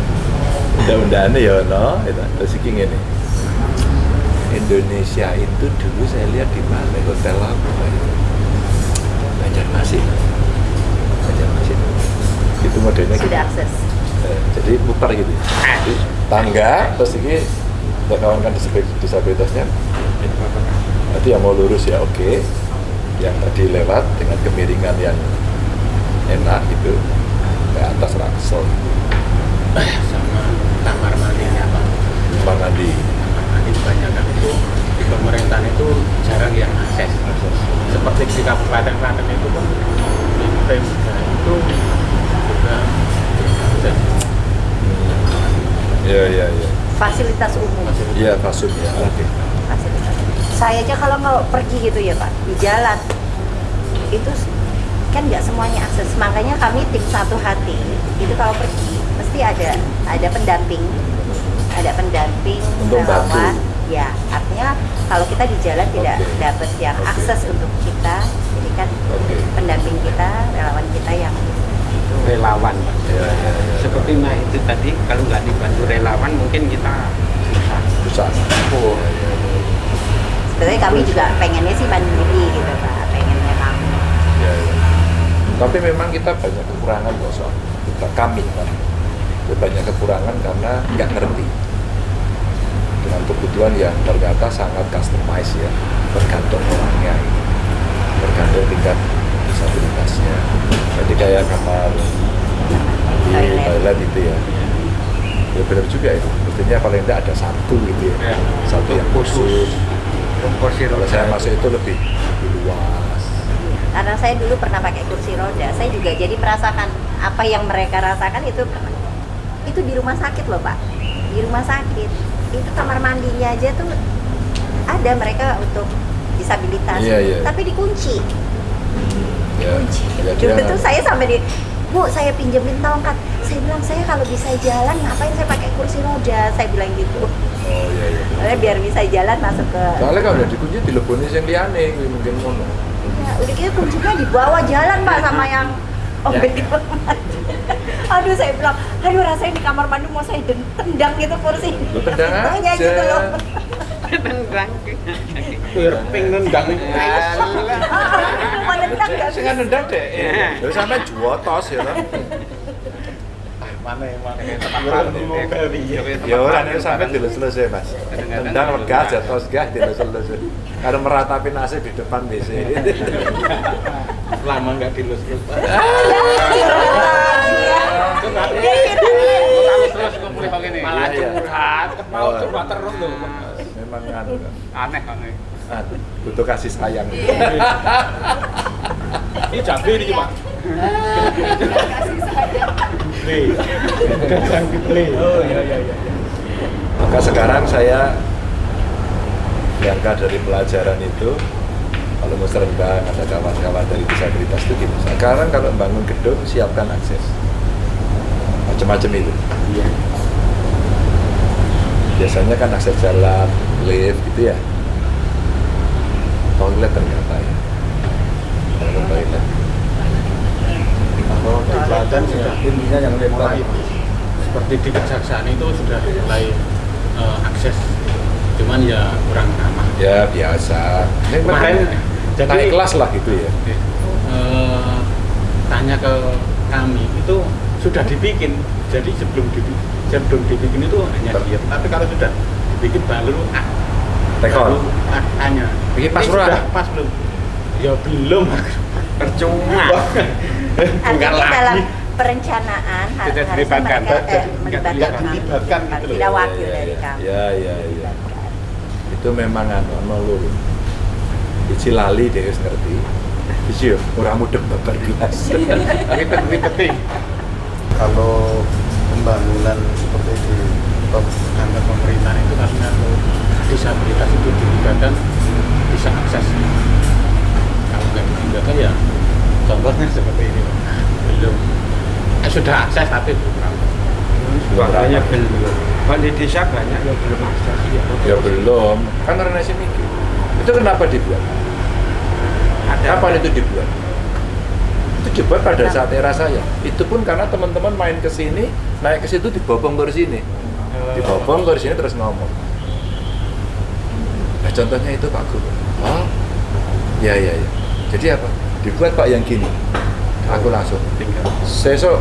undang-undangnya ya no, itu terus iki ngene. Indonesia itu dulu saya lihat di mana hotel apa itu. Banjarmasin. Banjarmasin. Itu modelnya gitu. Sudah akses. Eh, jadi putar gitu Jadi tangga terus ini untuk kawan-kawan disab- disabilitasnya nanti yang mau lurus ya oke yang tadi lewat dengan kemiringan yang enak gitu ke atas raksel sama kamar mandinya Pak. Bang Andi Kamar mandi kebanyakan itu di pemerintahan itu jarang yang akses. Seperti di Kabupaten Klaten itu kan di Pemda itu juga akses. iya iya iya Fasilitas umum. iya fasum ya oke Fasilitas. Saya aja kalau mau pergi gitu ya Pak, di jalan itu kan nggak semuanya akses. Makanya kami tim satu hati itu kalau pergi mesti ada ada pendamping, ada pendamping Untuk bantu. relawan. Ya, artinya kalau kita di jalan tidak Oke. dapat yang Oke. akses untuk kita, jadi kan oke pendamping kita, relawan kita yang Relawan, Pak. iya iya iya Seperti nah itu tadi, kalau nggak dibantu relawan mungkin kita susah. susah Oh. Iya, iya, iya. sebenarnya kami juga pengennya sih mandiri gitu Pak, pengennya kami. Ya, ya. Tapi memang kita banyak kekurangan kok soal kita kami kan. Kita banyak kekurangan karena nggak ngerti dengan kebutuhan yang ternyata sangat customized ya, tergantung orangnya, tergantung tingkat disabilitasnya. Jadi kayak kamar di toilet itu ya. Ya benar juga itu. Mestinya paling tidak ada satu gitu ya. Ya. Satu yang khusus. Kalau saya masuk itu lebih, lebih luas. Karena saya dulu pernah pakai kursi roda, saya juga jadi merasakan apa yang mereka rasakan itu pernah- itu di rumah sakit loh pak, di rumah sakit itu kamar mandinya aja tuh ada mereka untuk disabilitas, Iya, iya. tapi dikunci. Ya, Kunci. ya Dulu dia- tuh saya sampai di Bu, saya pinjemin tongkat. Saya bilang, saya kalau bisa jalan, ngapain saya pakai kursi roda? Saya bilang gitu. Oh iya iya. Soalnya biar bisa jalan masuk ke... Soalnya kalau udah dikunci dileboni yang liane mungkin ngono. Udah gitu kuncinya dibawa jalan pak sama yang oh Ya. Aduh saya bilang, aduh rasanya di kamar mandi mau saya tendang gitu kursi. Lu tendang aja. gitu loh. Tendang. Irping nendang itu. Mau nendang gak kan nendang deh. Iya. Ya sampe juotos ya kan. Mana yang mana yang Ya ora nek sampe dilus-lus ya, Mas. Tendang lega jatuh gah dilus-lus. Karo meratapi nasib di depan WC. Lama nggak dilus-lus. Pak. terus kumpul. Malah Iya, iya. curhat, mau curhat terus loh. Memang anu. Aneh aneh. Ah, butuh kasih sayang. Ini cabai ini Pak. Kasih saya. Play. Kacang play. Oh iya iya iya. Maka sekarang saya diangkat dari pelajaran itu kalau mau serembang ada kawan-kawan dari disabilitas itu gini sekarang kalau bangun gedung siapkan akses macam-macam itu Iya. biasanya kan akses jalan lift gitu ya toilet ternyata ya bangun toilet Kalau di Klaten sudah intinya yang mulai seperti di kejaksaan itu sudah mulai eh, akses. Cuman ya kurang ramah. Ya biasa. Ini Kemarin, memang jadi- naik kelas lah gitu ya. Eh, tanya ke kami itu sudah dibikin. Jadi sebelum dibikin sebelum dibikin itu hanya diet tapi kalau sudah dibikin baru ah, Tekon. baru ah, tanya. Bikin pas sudah pas belum? Ya belum. Percuma. Artinya lagi. dalam perencanaan har- Tidak harusnya dilibatkan. mereka eh, Tidak melibatkan dilibatkan, gitu loh. Tidak wakil Ya, dari kami. ya ya ya itu memang anu ono loro Iki lali dia wis ngerti Iki yo ora mudeng babar gelas Ribet-ribetin. kalau pembangunan seperti di kantor pemerintahan itu karena disabilitas itu dilibatkan bisa akses kalau nggak dilibatkan ya contohnya seperti ini belum eh, sudah akses tapi belum. Makanya belum. Kalau di desa banyak yang belum akses. Ya belum, kan Renesi mikir. Itu kenapa dibuat? Kapan itu dibuat? Itu dibuat pada saat era saya. Itu pun karena teman-teman main ke sini, naik ke situ dibopong ke sini. Dibopong ke sini terus ngomong. Nah, contohnya itu Pak Guru. Oh, ya ya ya. Jadi apa? Dibuat Pak yang gini. Aku langsung. Sesok,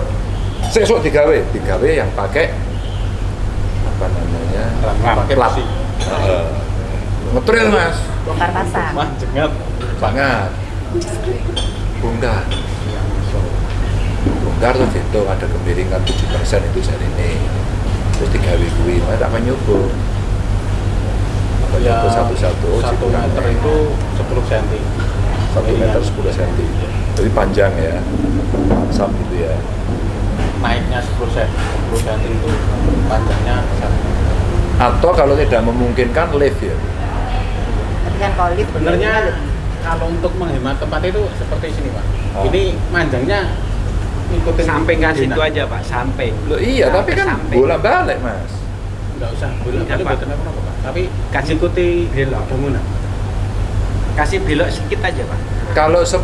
sesok digawe, digawe yang pakai apa namanya? Pakai plat. Eh, Ngetril mas, bongkar pasang Wah, jengat. banget. Bongkar. Bongkar tuh itu ada kemiringan 7% itu dari ini. Terus digawe kuwi, mas tak nyoba. Apa Ya, nyoba satu-satu, oh, satu meter itu 10 cm. Satu meter 10 cm. Jadi panjang ya, sam gitu ya. Naiknya 10 cm, 10 cm itu panjangnya. Atau kalau tidak memungkinkan lift ya. tapi kan kalau lift Sebenarnya kalau untuk menghemat tempat itu seperti sini pak. Oh. Ini manjangnya ngikutin Sampai nggak bangunan. situ aja pak, sampai. Loh iya, tapi kan Sampai. bola balik mas. Nggak usah, Pak. apa pak. Tapi Kasih- ikuti bangunan. Kasih belok sedikit aja pak. Kalau 10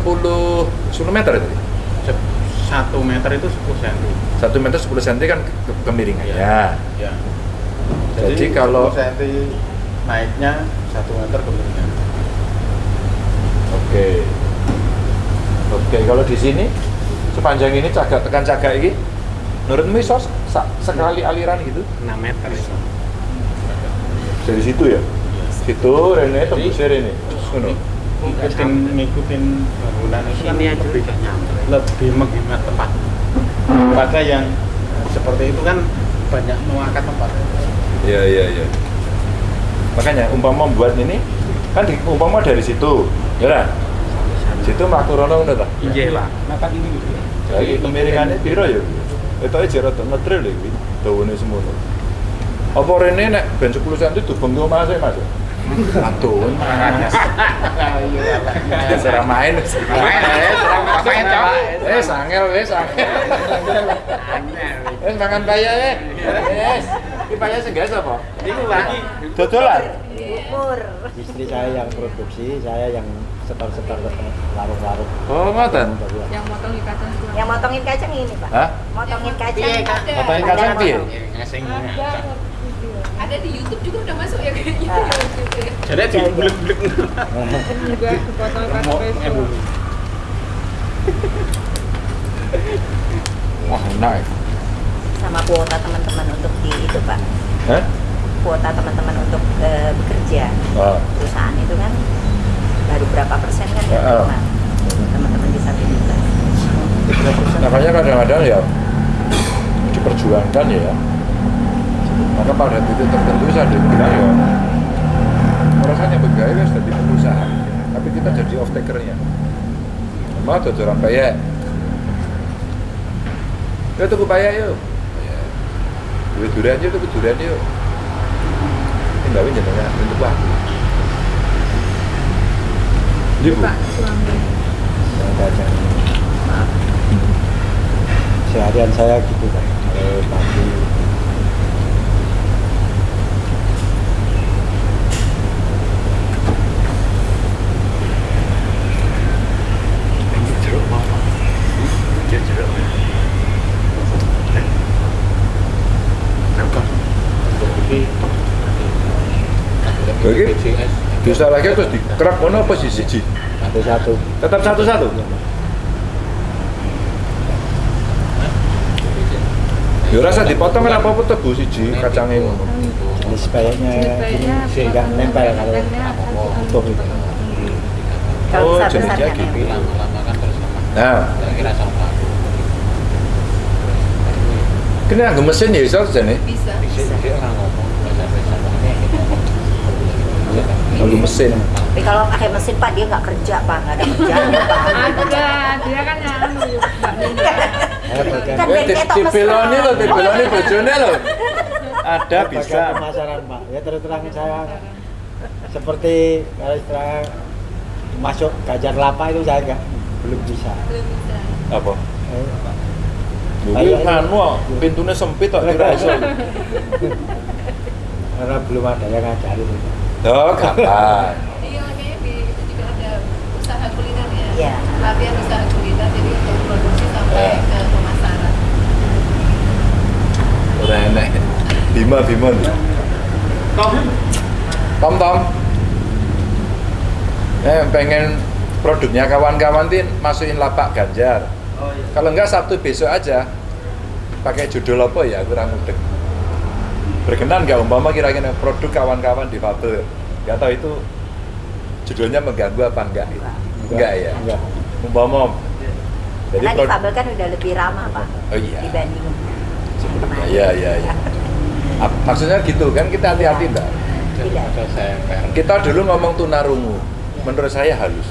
10 meter itu. Se- Satu meter itu 10 cm. 1 meter 10 cm kan ke- kemiringannya. Ya. Jadi kalau- 10 cm naiknya satu meter kemiringan. Oke. Oke, kalau di sini sepanjang ini cagak tekan cagak ini menurutmu iso sekali aliran gitu 6 meter itu. dari situ ya? Situ Rene tembusnya Rene. Ngono. Ngikutin ngikutin bangunan itu kan lebih, udah lebih menghemat tempat. Pada yang seperti itu kan banyak mengangkat tempat. Iya, iya, iya. Makanya umpama buat ini kan di, umpama dari situ, ya kan? Situ mlaku rono ngono ta? Iya pak. Mata ini gitu. Lagi kemiringannya piro ya? Itu aja rada ngetril lho iki. Dawane semono. Apa rene nek ben 10 cm dubeng ke omah sih, Mas? Atun. Serah main. Main, Cok. Eh, sangel wes, sangel. Wes makan paya ya. Wes. Iki paya sing gas apa? Itu pak. Dodolan. Umur. istri saya yang produksi saya yang setor-setor ke larung-larung Oh, ngoten. Yang motong di kacang itu. Yang motongin kacang ini, Pak. Hah? Motongin kacang. Motongin kacang piye? Ngasing. Ada di YouTube juga udah masuk ya kayaknya. Ah. Gitu ya. Jadi di bulik-bulik. Juga pakai ebu. Wah, ya. Sama kuota teman-teman untuk di itu, Pak. Hah? Kuota teman-teman untuk eh, bekerja. Oh. Perusahaan itu kan baru berapa persen kan Ya, oh. Teman-teman disabilitas. Makanya kadang-kadang ya diperjuangkan ya. Maka pada titik tertentu saya bilang ya rasanya pegawai wis jadi pengusaha, tapi kita jadi off takernya. Mau tuh orang payah. Ya tuh payah yuk. Duit durian yuk, tuh durian yuk. Ini nggak jenengnya untuk waktu. Ini bu. Pak suami. seharian saya gitu kan kalau pagi Bagi bisa lagi terus dikerak mana apa sih siji? satu-satu Tetap satu-satu. Ya rasa dipotong kan apa-apa tebu siji kacangnya ngono. ini nggak nempel kalau utuh itu Oh, terus sama. Nah, Kira-kira sama. Kena nggo mesin ya. Bisa. Orang ngomong bahasa-bahasa. Nggo mesin. Tapi kalau pakai mesin Pak dia nggak kerja Pak, nggak ada kerjaan Pak. Ada, dia kan yang anu, saya bagian Kan mesra. lho, dibeloni bojone lho. Ada bisa. pemasaran pak ya terus terang saya seperti kalau istilah masuk gajar lapa itu saya nggak belum bisa. belum bisa Apa? Eh, Ayo, nganu kok, pintunya sempit kok kira iso. karena belum ada yang ngajarin. Oh, gampang. iya kayaknya di itu juga ada usaha kuliner ya Iya. latihan usaha kuliner jadi untuk produksi sampai Iya. ke pemasaran Ora enek. Bima Bima. Tom, Tom Tom. Eh pengen produknya kawan-kawan tin masukin lapak Ganjar. Oh iya. Kalau enggak Sabtu besok aja. Pakai judul apa ya? Kurang mudeng. Berkenan nggak umpama kira-kira produk kawan-kawan di Fabel? Gak tahu itu judulnya mengganggu apa enggak? Enggak ya. Enggak. Umpama. Jadi Karena prod- difabel kan udah lebih ramah pak Oh iya. dibanding Sebelumnya. Iya iya iya. Maksudnya gitu kan kita hati-hati mbak. Tidak. Ada semper. Kita dulu ngomong tunarungu, menurut saya halus.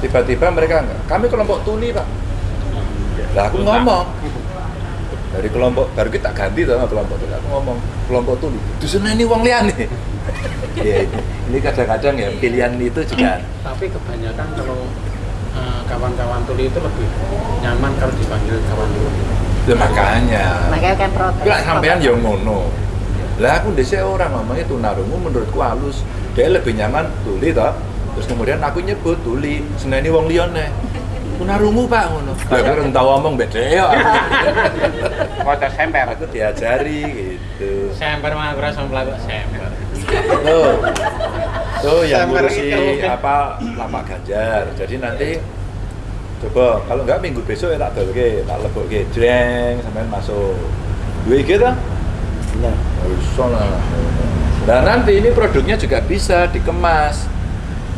Tiba-tiba mereka enggak, kami kelompok tuli pak. Lah aku ngomong dari kelompok baru kita ganti sama kelompok tuli. Aku ngomong kelompok tuli. Dusun ini uang liane. Iya ini, kadang-kadang ya pilihan itu juga. Tapi kebanyakan kalau eh, kawan-kawan tuli itu lebih nyaman kalau dipanggil kawan tuli. Ya, makanya. makanya kan protes Lah sampean yang ngono. Lah aku dhisik orang ngomongnya tunarungu menurutku halus. Dia lebih nyaman tuli toh. Terus kemudian aku nyebut tuli, seneni wong liyane. Tunarungu Pak ngono. Lah aku ora tau ngomong beda ya. foto semper. Aku diajari gitu. Semper mah ora sampe semper. Tuh. Tuh yang ngurusi apa lapak Ganjar. Jadi nanti coba kalau enggak minggu besok ya tak dolke, tak lebokke jreng sampean masuk. Duwe iki ta? Iya. Bisa lah. Nah nanti ini produknya juga bisa dikemas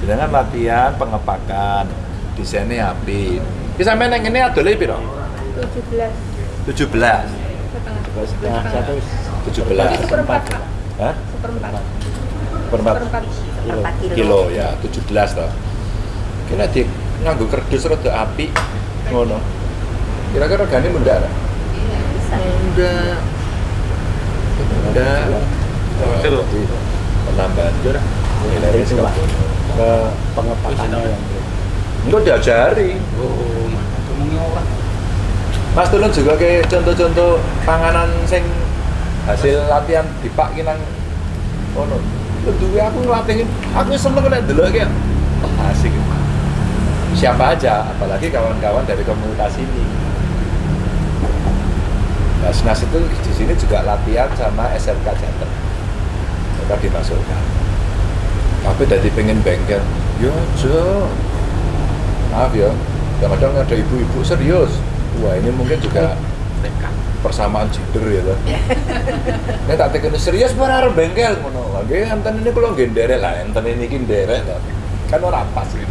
dengan latihan pengepakan, desainnya api. Ini sampai neng ini adolnya piro? 17 17 setengah Setengah satu 17 seperempat Hah? seperempat. Perempat seperempat. Kilo. 4 kilo, ya. 17 toh. Kena di nganggo kerdus rada api. Ngono. Kira-kira regane mundak ora? bisa mundak mundak Betul. Jadi, penambahan jurah ke pengepakannya enggak diajari. Mas Tulun juga kayak contoh-contoh panganan sing hasil latihan dipak ki nang ono. Duwe aku nglatihin, aku seneng nek delok kayak oh, asik. Siapa aja, apalagi kawan-kawan dari komunitas ini. SNAS itu di sini juga latihan sama SMK Jateng. Mereka dimasukkan. Tapi dari pengen bengkel, yo Jo, maaf ya, kadang-kadang ada ibu-ibu serius. Wah ini mungkin juga persamaan gender ya lah. Ini tak tekan serius para arep bengkel ngono. Lagi enten ini kalau nggih nderek lah, enten ini iki nderek lah. Kan ora pas gitu.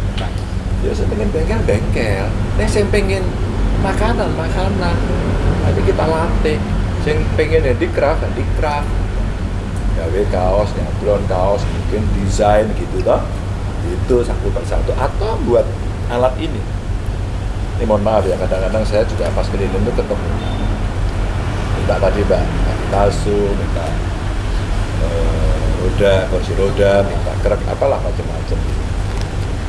Ya saya pengen bengkel bengkel. Nek saya pengen makanan makanan. Nanti kita latih. Sing pengen handicraft handicraft. Gawe kaos, nyablon kaos, mungkin desain gitu toh. Itu satu persatu atau buat alat ini. Ini mohon maaf ya, kadang-kadang saya juga pas keliling itu ketemu. Minta tadi mbak palsu minta eh, roda kursi roda minta kerak apalah macam-macam.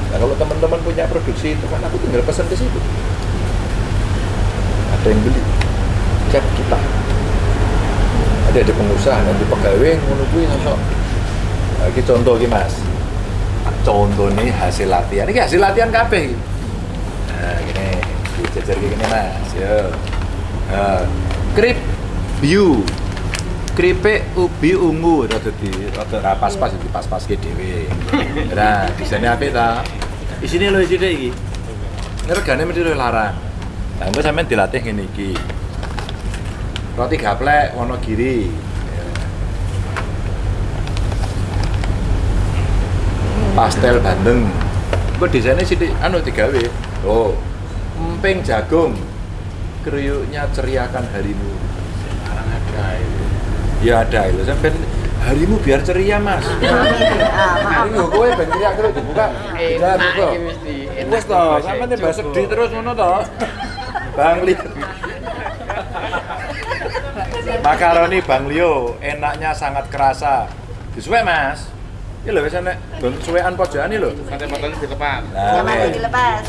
Nah kalau teman-teman punya produksi itu kan aku tinggal pesan ke situ. Ada yang beli cek kita. Ada di pengusaha nanti pegawai kuwi sosok. Nah, ini contoh iki mas contoh nih hasil latihan. Ini hasil latihan kabeh nah gini. Kayak gini mas. Yo. Nah, krip biu. Kripik ubi ungu. Rada di rada ra pas-pas di pas-pas ke dhewe. Nah desainnya apik ta? Isine lho isine iki. Ini regane mesti luwih larang. Nah engko sampean dilatih ngene iki. Roti gaplek Wonogiri pastel bandeng engko desainnya sithik anu digawe oh emping jagung kriuknya ceriakan harimu Sekarang ada itu. Ya ada itu, sampai harimu biar ceria mas. Ah, maaf. Ini gue ben ceria terus dibuka. Enak kok. mesti. Wes toh, sampe nih bahasa sedih terus ngono toh. Bang Li. Makaroni Bang Lio, enaknya sangat kerasa. Disuwe mas. Iki lho wis enek nggon suwekan pojokan iki lho. Kata botol dilepas. Nah, wis. dilepas.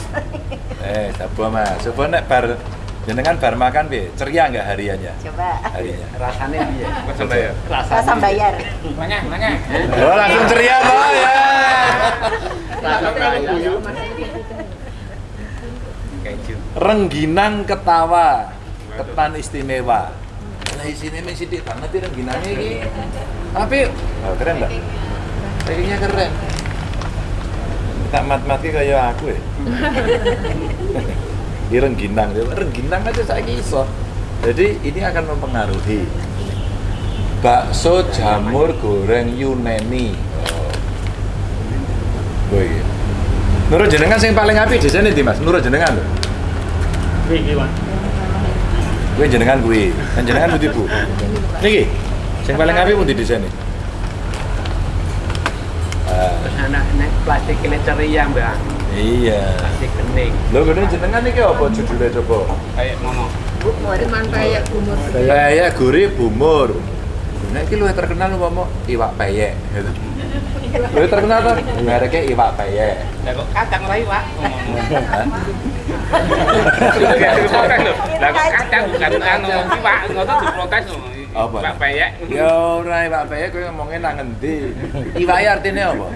Eh, coba Mas. Coba nek bar jenengan bar makan piye? Ceria enggak hariannya? Coba. Harinya. Rasanya piye? Pesan bayar. Rasa bayar. Nanya, nanya. Oh, langsung ceria toh ya. Keju. Rengginang ketawa, ketan istimewa. Lah isine mung sithik banget iki rengginangnya iki. Tapi oh, keren enggak? Packingnya keren. Tak mat-mati kayak aku ya. Di rengginang, rengginang aja saya iso. Jadi ini akan mempengaruhi bakso jamur goreng Yunani. Oh. Oh iya. Nurut jenengan sing paling apik desane di Mas? Nurut jenengan lho. Iki, Mas. Kuwi jenengan kuwi. Kan jenengan pundi, Bu? Niki. Sing paling apik pundi desane? Ah, Terus anak nek plastik ini ceria, Mbak. iya. Plastik bening. Lho gede jenengan iki apa judulnya coba? Kayak ngomong. Cuman kayak kumur. Peyek gurih bumur. Nah, iki luwih terkenal umpama iwak peyek gitu. Luwih terkenal tuh mereknya iwak peyek. Lah kok kacang Pak. Diprotes lho. Lah kok kacang bukan anu iwak, ngono diprotes lho. Apa? Pak peyek. Ya ora iwak peyek kowe ngomongnya nang endi? Iwak artinya apa?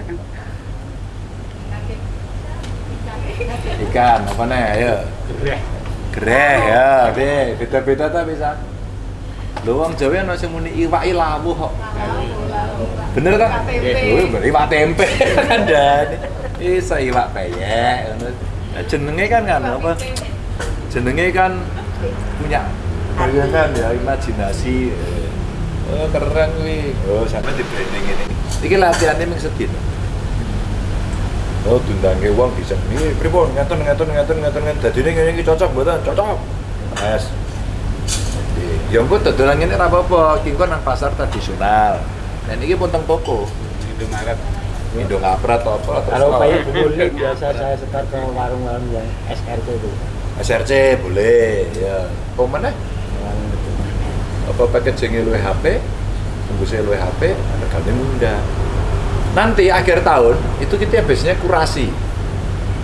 Ikan, apa nih? Ayo. Gereh. Greh ya, be, beda-beda ta bisa. Lho wong Jawa ana sing muni iwak lawuh kok. Bener berarti iwak tempe kandhane. Isa iwak peyek ngono. Nah, jenenge kan kan apa? Jenenge kan punya bayangan ya, imajinasi. Oh, keren kuwi. Oh, sampe di branding ini. Iki latihannya mung sedih. Oh, diundangke wong bisa ini pripun ngaten ngaten ngaten ngaten ngaten dadine ngene iki cocok mboten? Cocok. Mas. Ya engko dodolan ngene ora apa-apa, ki engko nang pasar tradisional. Dan ini pun teng toko. Itu Maret. Indo ngaprat atau apa Kalau payah boleh biasa saya setor ke warung-warung yang SRC itu. SRC boleh ya. Apa mana? Warung itu. Apa packagingnya luwe HP, tembusnya luwe HP, regane mudah. Nanti akhir tahun itu kita biasanya kurasi.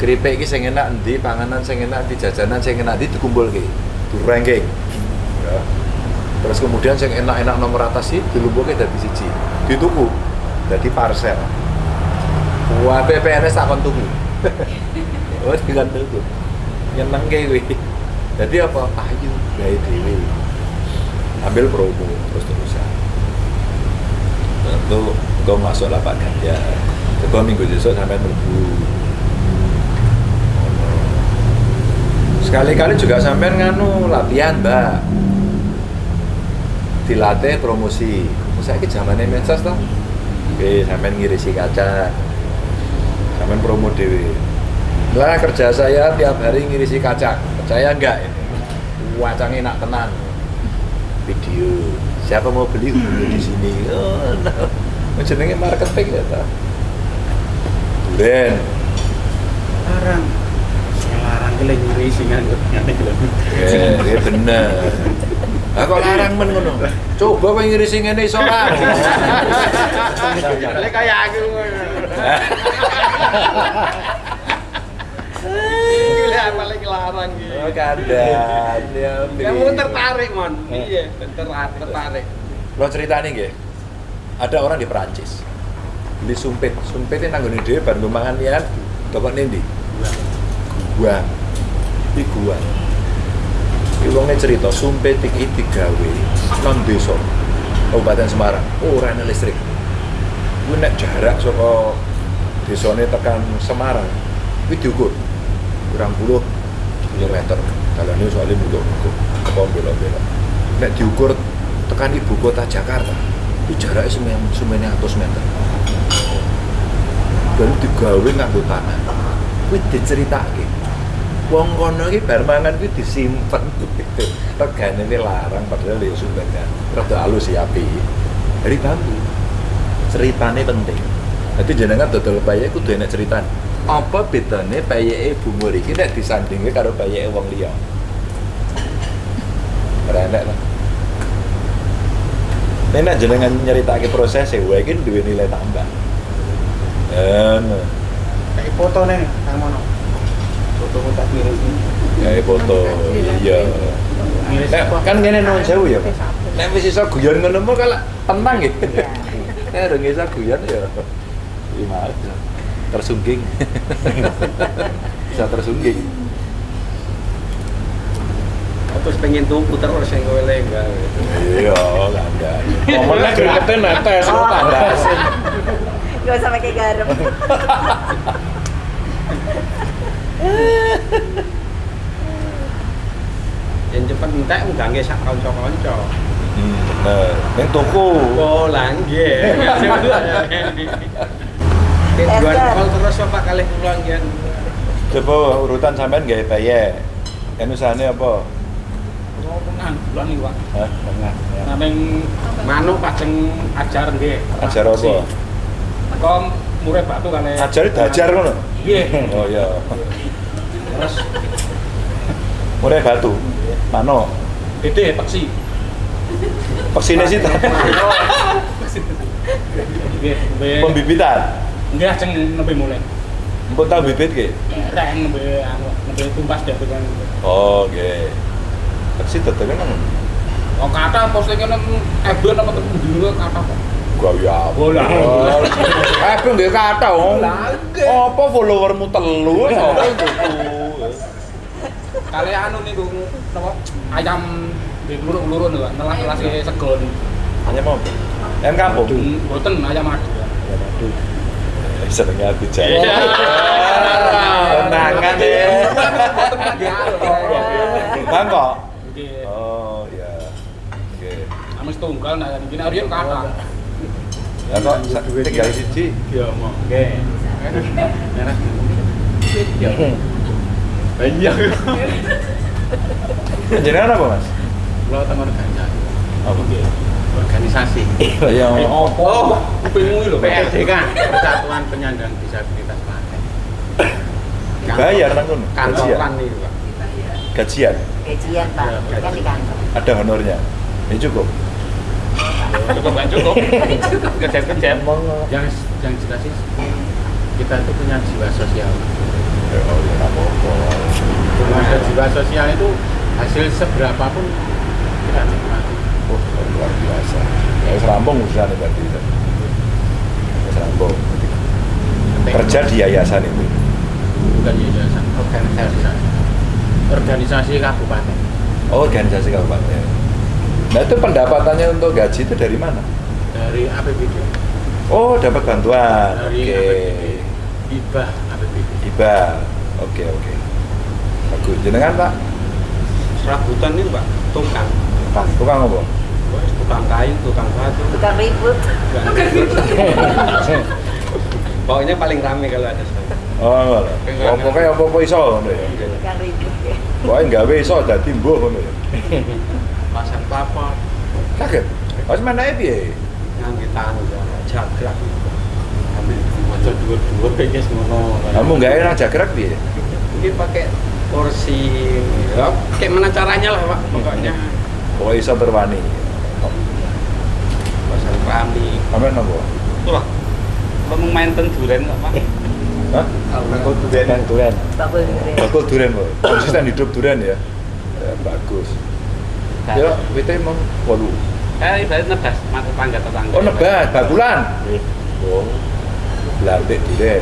Keripik iki sing enak endi, panganan sing enak endi, jajanan sing enak endi dikumpulke. Di ranking. Ya. Terus kemudian sing enak-enak nomor atas sih dilumpuhke dadi siji. Dituku dadi parcel. Wah, PPNS kon tuku. oh, dengan tuku. Nyenengke kuwi. Jadi apa? Ayo gawe dhewe. Ambil promo terus terusan. Tentu engkau masuk lah Pak Ganjar. Coba minggu besok sampai minggu. Sekali-kali juga sampai nganu latihan, Mbak. Dilatih promosi. Saya ini zamannya medsos toh. Oke, sampai ngirisi kaca. Sampai promo dewe. Lah kerja saya tiap hari ngirisi kaca. Percaya enggak ini? Wacangnya enak tenan. Video. Siapa mau beli di sini. Oh, no. Jenenge marketing ya ta. Duren. Larang. Larang kele nyuri singan ngene lho. Eh, iya bener. Lah kok larang men ngono. Coba kowe ngirisi ngene iso ora? Kale kaya aku. Gila paling larang iki. Oh, kandan. Ya, Kamu tertarik, Mon. Iya, tertarik, tertarik. Lo ceritanya nggih. Ada orang di Perancis. Beli sumpit. Sumpitnya nanggone dhewe bar nggo mangan liyan. Toko ndi? Gua. Iki gua. Iki wonge cerita sumpit iki digawe nang desa. Kabupaten Semarang. Ora ana listrik. Kuwi nek jarak saka desane tekan Semarang kuwi diukur kurang puluh kilometer dalane soalnya mulut-mulut apa belok-belok nek diukur tekan ibu kota Jakarta itu jaraknya semen semennya atus meter. Dan digawe nganggo tanah. Kuwi diceritake. Wong kono iki bar mangan kuwi disimpen ini larang padahal ya sumbernya rada halus ya api dari bambu. Ceritane penting. Jadi jenengan dodol payek kudu enak ceritane. Apa bedanya payeke bumur iki nek disandingke karo payeke wong liya? Ora lah Nek jenengan nyeritake proses wae iki duwe nilai tambah. Eh. Kayak foto nih, Kang Mono. Foto tak miris ini. kayak foto iya. Nek, kan ngene nang jauh ya nek wis iso guyon ngono mah kalau tenang ya. Nek ora iso guyon ya. Gimana tersungging bisa tersungging Terus pengen tuku terus yang gue lenggang. iya lah enggak momennya gregetnya netes kok tandasin Gak usah pakai garam. Yang cepat entek ngangge sak kanca-kanca. hmm nah ning toko Oh, langge. Kol terus apa kali pulang coba urutan sampean gawe peye kan usahane apa Oh, tenang, bulan nih, Pak. Hah? Tengah. ya. Nah, ning manuk pajeng ajar nggih. ajar apa Kok murid batu kali. ajar dajar ngono Nggih. oh iya Terus Murai batu mano Dede peksi. Pesine sih Nggih, nembe pembibitan nggih ajeng nembe mulai. Empun tahu bibit ki? Rek nembe anu nembe tumpas dadi kan. Oh, oke. Peksi tetep kan Oh, kata postingan nang Ebon apa ketemu dulu kata kok. gua ya. Bola. Eh, pun nggih kata wong. Apa followermu telu itu? Kali anu niku napa? Ayam luruk-luruk niku, nelas-nelas segon. Hanya mau. Yang kampung. Hmm, Boten ayam madu. Ya, madu. Senengnya aku jaya. Iya. Tenangan ya. Boten lagi anu. Bangkok. Nggih. Oh, iya. Oke. Amis tunggal nah iki Aryan kata. Ya kok sa- tinggal siji. Ya mau. Nggih. Merah. Iya. Jenengan apa, Mas? Kalau tengah organisasi. Apa? Organisasi. Ya. Oh, kupingmu lho. PRD kan, Persatuan Penyandang Disabilitas Klaten. Bayar nang kono. Kantoran nih, Pak. Gajian. Gajian Pak, kan di kantor. Ada honornya. Ya cukup. Cukup kan cukup. Kerja-kerja. Yang yang jelas sih kita itu punya jiwa sosial. Ya, oh, ya, ada jiwa sosial itu hasil seberapa pun kita nikmati. Oh, luar biasa. Ya, urusannya berarti. Wis rampung. Kerja di yayasan itu. bukan yayasan organisasi organisasi kabupaten Oh, organisasi kabupaten. Nah, itu pendapatannya untuk gaji itu dari mana? dari APBD Oh, dapat bantuan. dari Oke. APBD hibah APBD Hibah. Oke, oke. Bagus. Jenengan, Pak? Serabutan nih, Pak. Tukang. Pak, tukang apa? Tukang kayu, tukang batu. Bukan ribut. Pokoknya paling rame kalau ada saya. Oh, ngono. Oh, pokoknya apa-apa iso ngono ya. Bukan ribut ya. Pokoknya gawe iso dadi mbuh ngono. Pasang kelapa, Kaget. Wis menake piye? ngangge tangga, jagrak. Ambil maca dua-dua kayaknya ngono. Kamu gawe nang jagrak piye? Ini pakai kursi. Ya, kayak mana caranya lah, Pak. Pokoknya Pokoknya iso berwani. pasang keramik. Amen apa? Wah, kamu main tenduren kok, Pak? Hah? Bakul Duren. Bakul durian. Bakul duren kok. Konsisten hidup duren ya. Ya, bagus. Ya, wite emang walu. Eh, ibarat nebas mata tangga tetangga. Oh, nebas, bakulan. Oh. Belartik duren.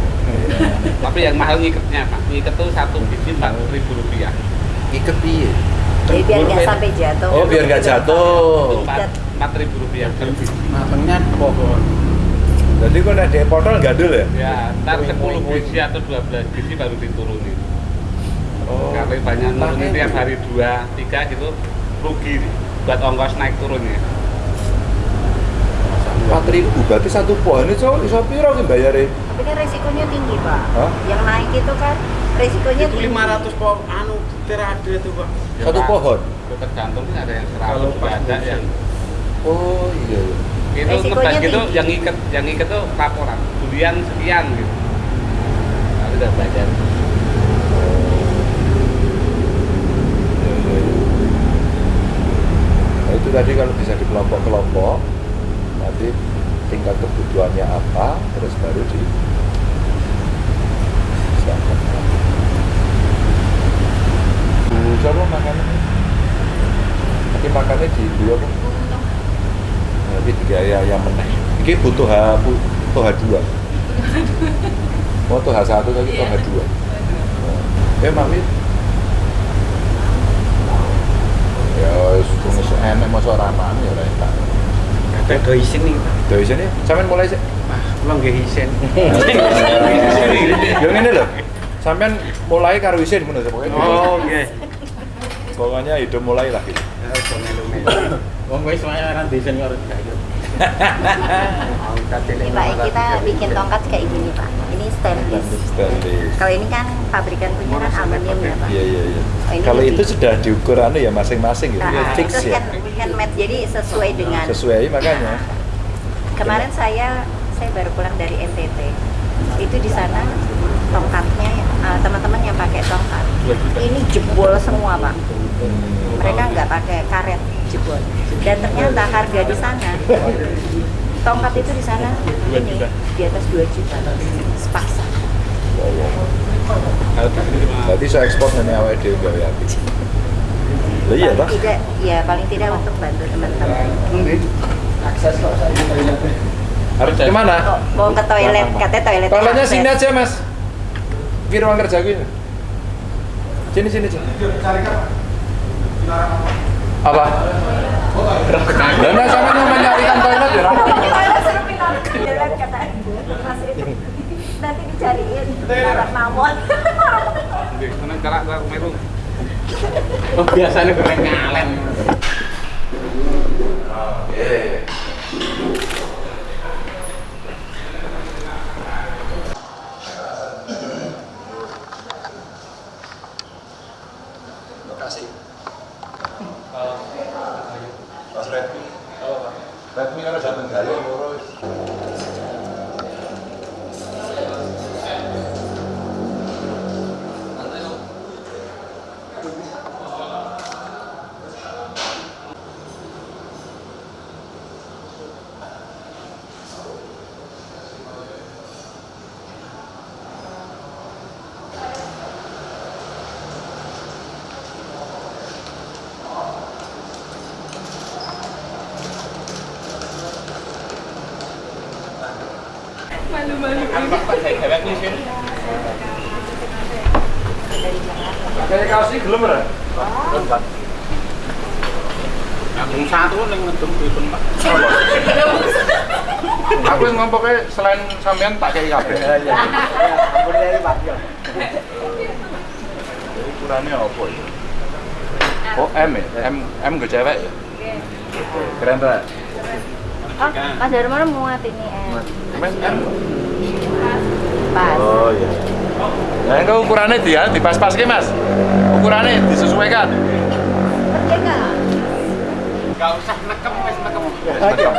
Tapi yang mahal ngiketnya, Pak. Ngiket tuh satu biji empat ribu rupiah. Iket piye? Jadi biar nggak sampai jatuh. Oh, biar nggak jatuh. Empat ribu rupiah per biji. matengnya pohon Jadi kok dhek potol gandul ya? Ya, ntar 10 biji atau 12 biji baru diturunin. Oh. Kalau banyak nurunin Makanya tiap hari dua, tiga gitu, rugi buat ongkos naik turunnya. Empat ribu, berarti satu pohon itu iso piro ki bayare? Tapi kan resikonya tinggi Pak. Hah? Yang naik itu kan resikonya Itu tinggi. 500 pohon anu terade itu, Pak. Satu pohon. Ya, tergantung sih ada yang Kalau 100 juga ada musim. yang Oh iya. itu Resikonya ngebas gitu tinggi. yang iket yang iket tuh laporan durian sekian gitu lalu udah bayar Iya, iya, iya. Nah, itu tadi kalau bisa di kelompok-kelompok nanti tingkat kebutuhannya apa terus baru di siapa makannya? Tapi makannya di dua? Nanti tiga ya yang meneh. Ini butuh H butuh H dua. Oh tuh H satu tapi tuh H dua. Eh mami. Ya, wis enak masuk ramaan ya lah tak. Kata do isin nih. Dari sini, sampean mulai sih. Ah, kula nggih isin. Ya ngene lho. Sampean mulai karo isin ngono pokoknya. Oh, nggih. Pokoknya hidup mulai lah gitu. Ya. Wong wis wae ora isin karo. Ini Pak, kita bikin tongkat kayak gini Pak. Ini stainless. Stainless. Kalau ini kan pabrikan punya kan aluminium ya Pak. Iya iya iya. Oh, Kalau itu sudah diukur anu ya masing-masing gitu ya Nah, fix itu ya. hand, handmade jadi sesuai dengan Sesuai makanya. kemarin saya saya baru pulang dari NTT itu di sana tongkatnya uh, teman-teman yang pakai tongkat ini jebol semua pak mereka nggak pakai karet jebol dan ternyata harga di sana tongkat itu di sana? Ini di atas 2 juta. Sepasang Berarti saya ekspor dari awal dia api. Lah iya paling tidak ya paling tidak untuk bantu teman-teman. Harus ke mana? Mau ke toilet? Katanya toilet Toiletnya sini aja mas. Di ruang kerja gue. Sini sini sini. Apa? Lah nah sama mau mencarikan toilet ya. Ram? Jalan kata Mas Edi. Nanti dicariin anak mamon. Oh, biasanya goreng ngalen. Oke. Mas Redmi. Redmi kan ada Tenggara loro. Malu-malu. Kayak kaos ini gelem ora? Aku satu ning ngedum pripun, Pak. Aku yang ngompoknya selain sampean tak kayak kabeh. Iya. Ampun dari Pak. ya. Jadi ukurannya apa itu? Oh M ya? M M gue cewek ya? Keren tak? oh Mas Darmono muat ini Mas M? pas Oh iya. Nah itu ukurannya dia dipas-pas ke mas? Ukurannya disesuaikan? Ngerti nggak Enggak usah nekem wis nekem.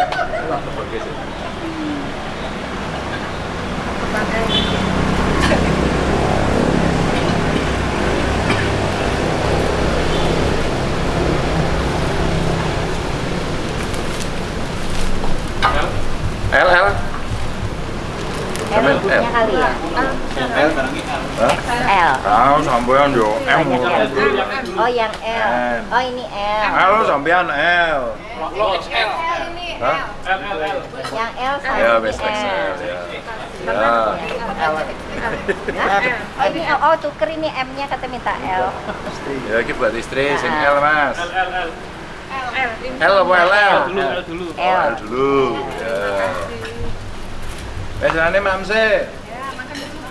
L L L Sampai ibunya L. kali ya El barengi El. Hah? L Tahu sampean yo M oh yang L M. oh ini L L sampean L. Lo XL. Hah? L L L. yang L sama Ya ini best XL L ya. Mana Ya. Hah? Oh, ini oh, oh tuker ini M-nya kata minta L. Ya iki buat istri sing L Mas. L L L. L apa L L? Dulu L dulu. L. L dulu. Ya. Wes jane mamse.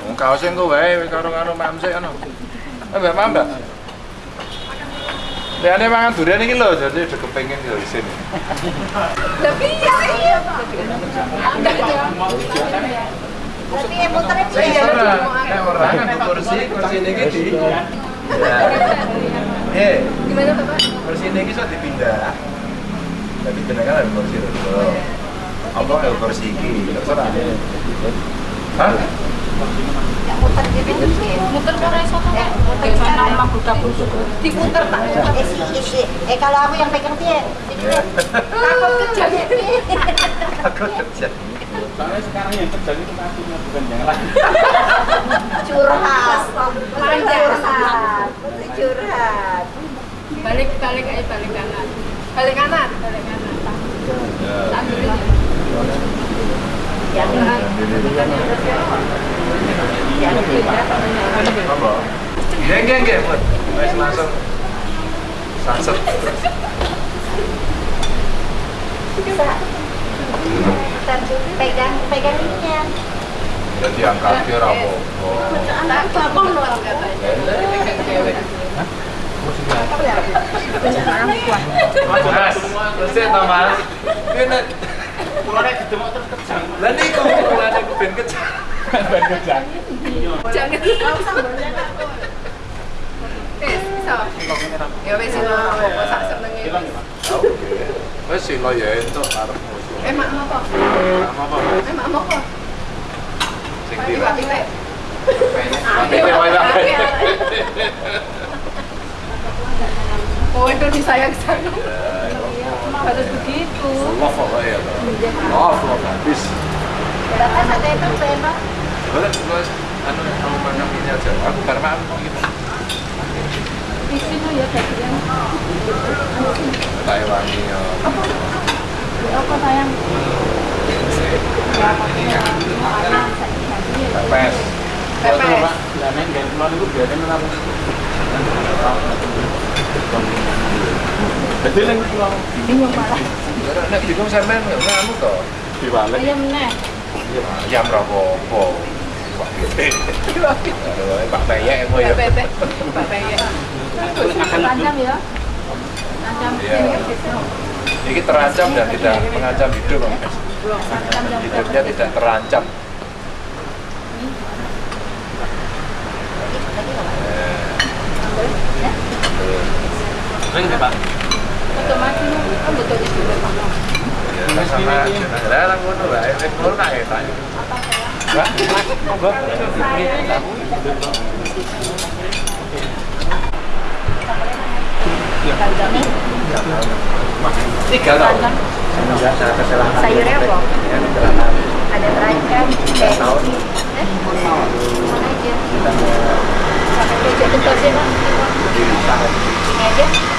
Wong kaos engko wae karo karo mamse ngono. Eh Mbak Mbak. Liane mangan durian iki lho, jadi udah kepengin yo isin. Tapi ya iya. Berarti yang muternya Saya dia. ora, nek ora kan kursi, kursi niki di. Ya. Eh, Gimana Bapak? kursi niki iso dipindah. Tapi jenenge kan kursi lho. Apa el kursi iki? Terserah. Hah? Muter gitu. Eh, muter. Diputer tak. Eh, si, isi. Eh, kalau aku yang pegang dia. Takut kejadian. Aku kerja. Soalnya sekarang yang terjadi itu kakinya bukan yang lain. curhat curhat curhat Balik balik aja balik kanan. Balik kanan, balik kanan. Geng geng geng. Wes langsung sunset. bisa pegang pegang ininya Jadi angkat dia apa-apa. Tak kelapon loh katanya. Mas, terus ya Mas. Mulai gedemok terus kejang. Lah niku mulane ben kecak. Ben kecak. Jangan sambalnya Eh, bisa. Ya wis sing apa sak senenge. Oke. Wes sila ya entuk karepmu. Eh, mak apa? Apa? Eh, mak apa? Sing teh wae lah. Oh, itu disayang sayang. Harus begitu. Love apa ya? Love, love habis. berapa sate itu Beno? Boleh, boleh. Anu, kamu makan ini aja. Aku karena makan gitu. Di sini ya bagian. Taiwan ya. Apa sayang? Pepes. Pepes. Lah nek nggak keluar itu biasanya? Betul yang malah. Nek bingung sampean nggak anu toh. diwale. Ayam neh. Ayam ra apa-apa. Aduh, Pak Peyek apa ya? Bebek. Bebek. Terancam ya. Terancam. Iya. Ini terancam dan tidak mengancam hidup, Mas. Hidupnya tidak terancam. Ring deh, Pak. Sama sayurnya apa? ada terancam eh eh mana aja sampai pak ini aja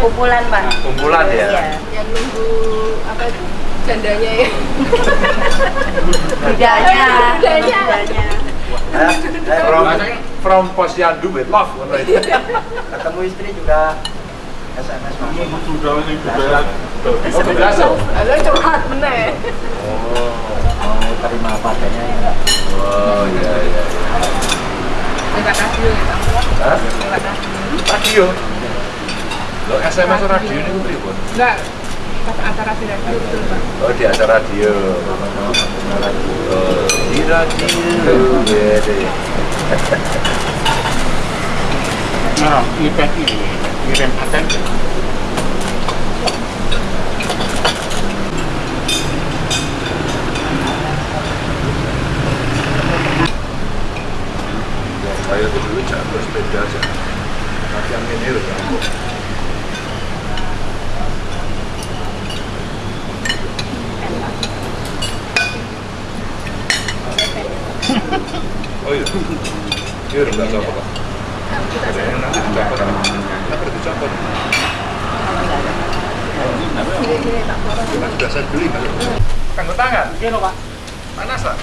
kumpulan pak kumpulan ya. iya Yang nunggu apa itu? Jandanya ya. bedanya Bedanya. bedanya From from posyandu with love itu. ketemu istri juga SMS mas Sudah ini juga. Oh, belas oh. Ada curhat neh. Oh. mau terima apa adanya ya Oh, iya iya. Lewat radio ya, Pak. Hah? Lewat radio. Lo SMS radio ini pripun? Enggak. Pas acara di radio betul, Pak. Oh, di acara radio. Oh, di radio. Bede. Nah, ipet ini kirim paten. Saya dulu jago sepeda aja. Tapi yang ini udah jago. Oh iya. Udah nggak copot lah. Enak, copot. Nggak perlu dicopot. Saya beli. Kanggo tangan. Iya Pak. Panas lah.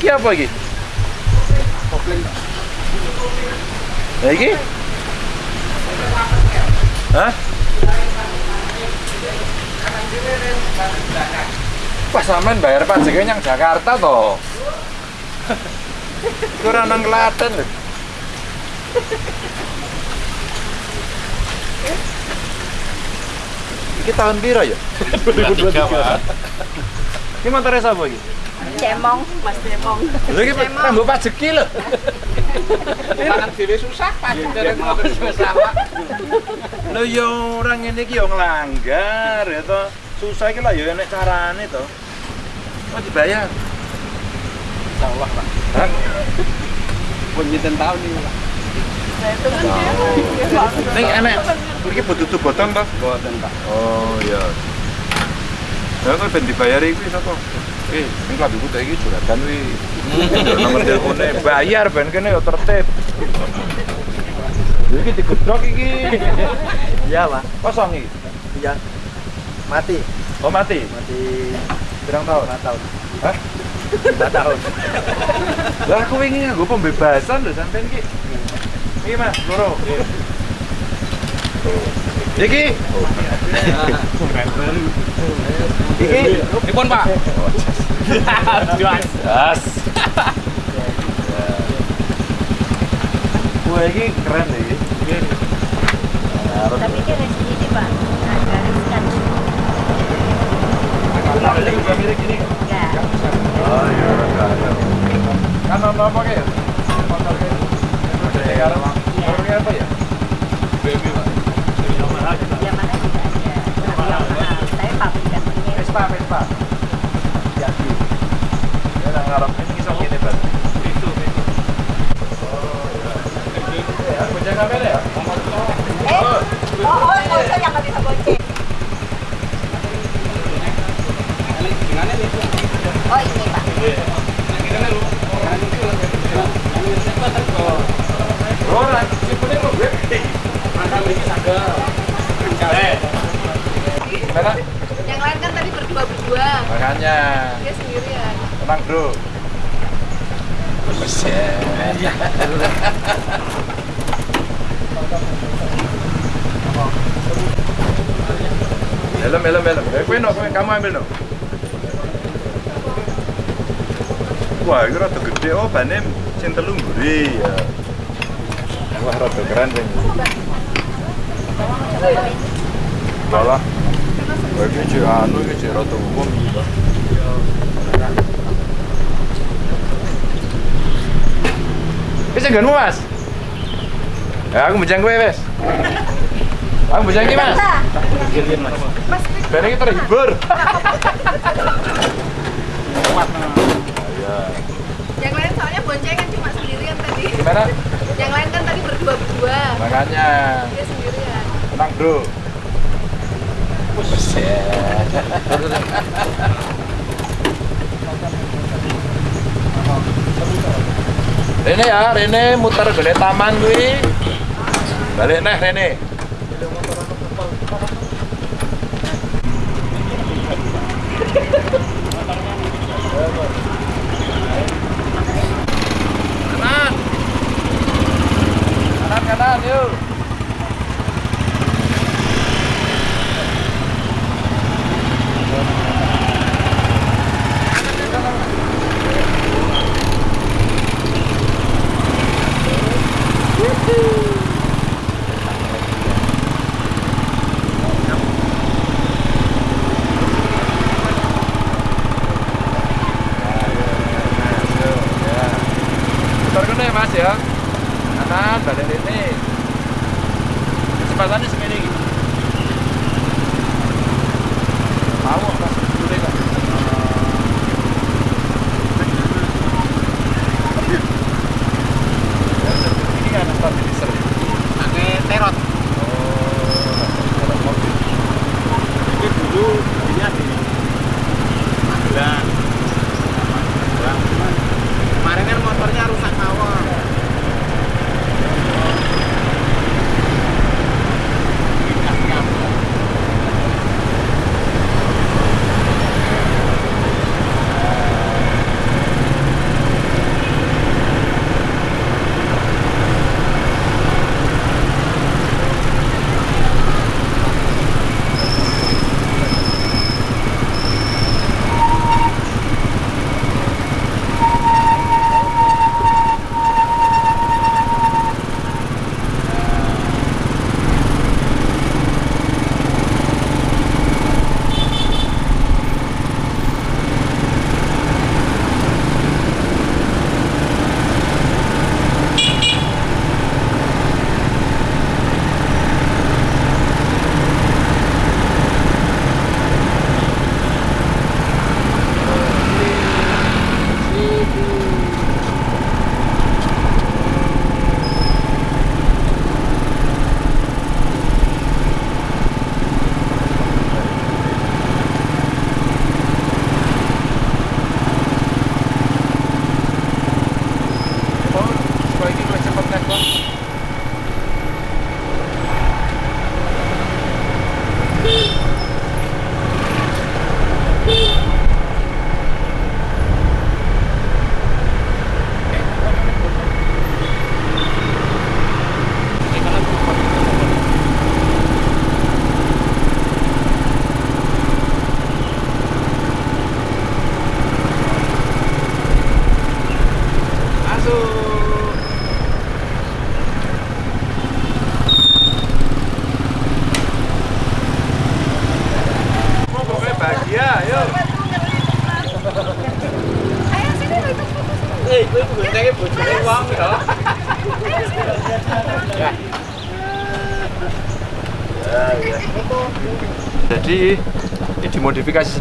Ki apa iki? Lah iki? Hah? Pas sampean bayar pajaknya yang Jakarta toh. Kurang nang Klaten lho. Iki tahun piro ya? 2023. Iki motornya sapa iki? Cemong, Mas Cemong. Lha iki rambut pajeki lho. Tangan dhewe susah pasti derek motor susah. Lho ya orang ngene iki ya nglanggar ya to. Susah iki lah ya enek carane to. Mau dibayar. Insyaallah, Pak. Hah? Punjiten tahun ini, Pak. Ning enek iki butuh boton to? Boten, Pak. Oh iya. Ya kok ben dibayari kuwi sapa? Eh, sing klambiku tak iki juragan kuwi. Nomor telepone bayar ben kene yo tertib. Lha iki digedhok iki. Iya, Pak. Kosong iki. Iya. Mati. Oh mati. Mati Pirang tahun? 5 tahun. Hah? 5 tahun. Lah aku ingin nganggo pembebasan lho sampean iki. Iki Mas, loro. Iki. Iki. Dipun, Pak. Jas. Wah, iki keren deh. iki. Tapi resi ini Pak, agak riskan. Ini juga mirip gini. Enggak. Oh iya. Kan apa. Motor kayak apa? Ya? Yamaha juga ada. Yamaha, tapi pabrikannya Vespa, Vespa. Ya, di. Ya, nang ngarep ini iso gini, Bang. Itu, itu. Oh, iya. Ya, kamera ya? Eh, oh, oh, oh, nggak bisa bonceng. Oh ini Pak. Oh, gue. Gimana? Yang lain kan tadi berdua-berdua. Makanya, Dia sendirian. tenang bro. Buset. Helm, helm, helm. Eh, kowe no, kowe kamu ambil no. Wah, ini rada gede oh bane sing telu mburi ya. Wah, rada keren sing. Wah, iki jek anu iki jek rada umum iki. Wis nggonmu, Mas. Ya, aku bujang kowe wis. Aku bujang iki, Mas. Mas, Ben iki terhibur. Ya. yang lain soalnya boncengan cuma sendirian tadi. Gimana? Yang lain kan tadi berdua-berdua. Makanya Dia sendirian. tenang, Bro. Rene ya, Rene muter gede taman kuwi. Balik neh Rene. Pasanes